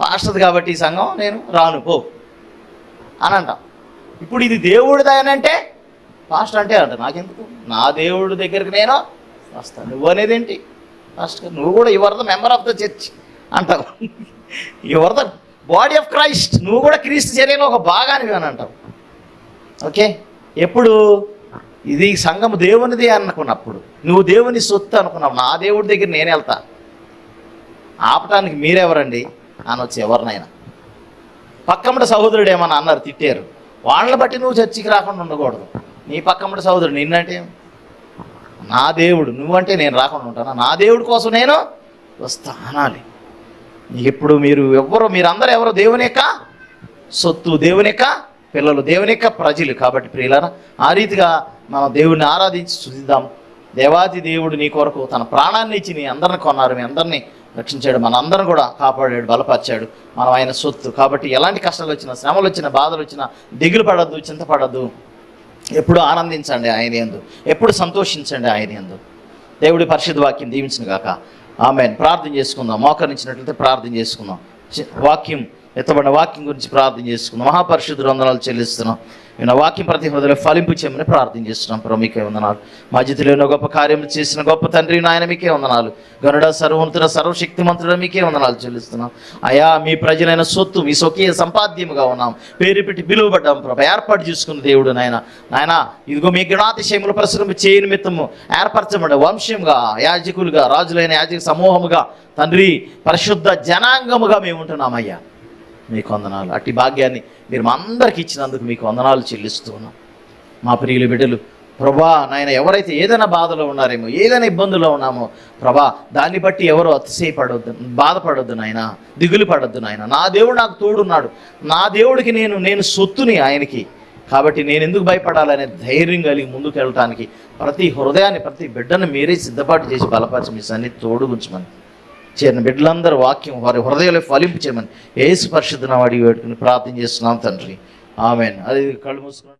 పాస్టర్ది కాబట్టి ఈ సంఘం నేను రాను. పో. అని అంటాం ఇప్పుడు ఇది దేవుడిదానంటే పాస్టర్ అంటే అంట నాకెందుకు? నా దేవుడి దగ్గరికి నేను వస్తాను. నువ్వు అనేది ఏంటి? పాస్టర్ నువ్వు కూడా you're the member of the church అంటావు. You're the body of Christ నువ్వు కూడా క్రీస్తు చర్యలో ఒక భాగానివి అని అంటావు. ఓకే ఎప్పుడు? ఇది సంఘము దేవునిది అనుకున్నప్పుడు. నువ్వు దేవుని సొత్తు అనుకున్నావు నా దేవుడి దగ్గర నేను వెళ్తా. ఆపటానికి మీరెవరండి? అనొచ్చు ఎవరినైనా. పక్కమ్మడి సహోదరుడు ఏమన్నా అన్నారు తిట్టారు. వాళ్ళని బట్టి నువ్వు చర్చికి రాకుండా ఉండకూడదు. నీ పక్కమ్మడి సహోదరుడు నిన్నంటే నా దేవుడు నువ్వంటే నేను రాకుండా ఉంటానా? నా దేవుడి కోసం నేను వస్తా అనాలి. ఇప్పుడు మీరు ఎవ్వరు మీరందరూ ఎవరు దేవుని యొక్క సొత్తు దేవుని యొక్క పిల్లలు దేవుని యొక్క ప్రజలు. కాబట్టి ప్రియులారా ఆ రీతిగా మనం దేవుడిని ఆరాధించి చూద్దాం దేవాది దేవుడు నీ కొరకు తన ప్రాణాన్ని ఇచ్చి నీ అందరిని కొన్నారు మీ అందరినీ రక్షించాడు. మనందరం కూడా కాపాడాడు బలపరిచాడు. మనం ఆయన సొత్తు. కాబట్టి ఎలాంటి కష్టాలు వచ్చినా శ్రమలు వచ్చినా బాధలు వచ్చినా దిగులు పడద్దు చింతపడద్దు ఎప్పుడు ఆనందించండి ఆయన ఎందు. ఎప్పుడు సంతోషించండి ఆయన ఎందు. దేవుడి పరిశుద్ధ వాక్యం దీవించిన గాక. ఆమె ప్రార్థన చేసుకుందాం. మోకరించినట్లయితే ప్రార్థన చేసుకుందాం. వాక్యం ఎత్తబడిన వాక్యం గురించి ప్రార్థన చేసుకున్నాం మహాపరిశుద్ధ వందనాలు చెల్లిస్తున్నాం. నేను వాక్యం ప్రతి హృదయలో ఫలింపు చేయమని ప్రార్థన చేస్తున్నాం. ప్రభు మీకే వందనాలు. మా జీవితంలో గొప్ప కార్యం చేసిన గొప్ప తండ్రి నాయన మీకే వందనాలు. గనుడ సర్వశక్తి సర్వశక్తిమంతుడ మీకే వందనాలు చెల్లిస్తున్నాం. అయా మీ ప్రజలైన సొత్తు మీ స్వకీయ సంపాద్యముగా ఉన్నాం. పేరు పెట్టి పిలువబడ్డాం ప్రభు. ఏర్పాటు చేసుకున్న దేవుడు నాయన. నాయన ఇదిగో మీ గణాతిశయములు ప్రసురము చేయ నిమిత్తము ఏర్పరచబడ్డ వంశంగా యాజకులుగా రాజులైన యాజక సమూహముగా తండ్రి పరిశుద్ధ జనాంగముగా మేము ఉంటున్నామయ్యా. మీకు వందనాలు. అట్టి భాగ్యాన్ని మీరు మా అందరికి ఇచ్చినందుకు మీకు వందనాలు చెల్లిస్తున్నాం. మా ప్రియులు బిడ్డలు ప్రభా నాయన ఎవరైతే ఏదైనా బాధలో ఉన్నారేమో ఏదైనా ఇబ్బందులో ఉన్నామో ప్రభా దాన్ని బట్టి ఎవరు అతిశయపడొద్దు బాధపడొద్దు నాయన దిగులు పడొద్దు నాయన. నా దేవుడు నాకు తోడున్నాడు. నా దేవుడికి నేను నేను సొత్తుని ఆయనకి. కాబట్టి నేను ఎందుకు భయపడాలనే ధైర్యం కలిగి ముందుకు వెళ్ళటానికి ప్రతి హృదయాన్ని ప్రతి బిడ్డను మీరే సిద్ధపాటు చేసి బలపరిచి మీ సన్ని తోడు ఉంచమని చేరిన బిడ్డలందరూ వాక్యం వారి హృదయాలు ఫలింపు చేయమని ఏసు పరిశుద్ధన వాడి వేడుకుని ప్రార్థన చేస్తున్నాం తండ్రి. ఆమెన్. అది కళ్ళు మూసుకున్నాం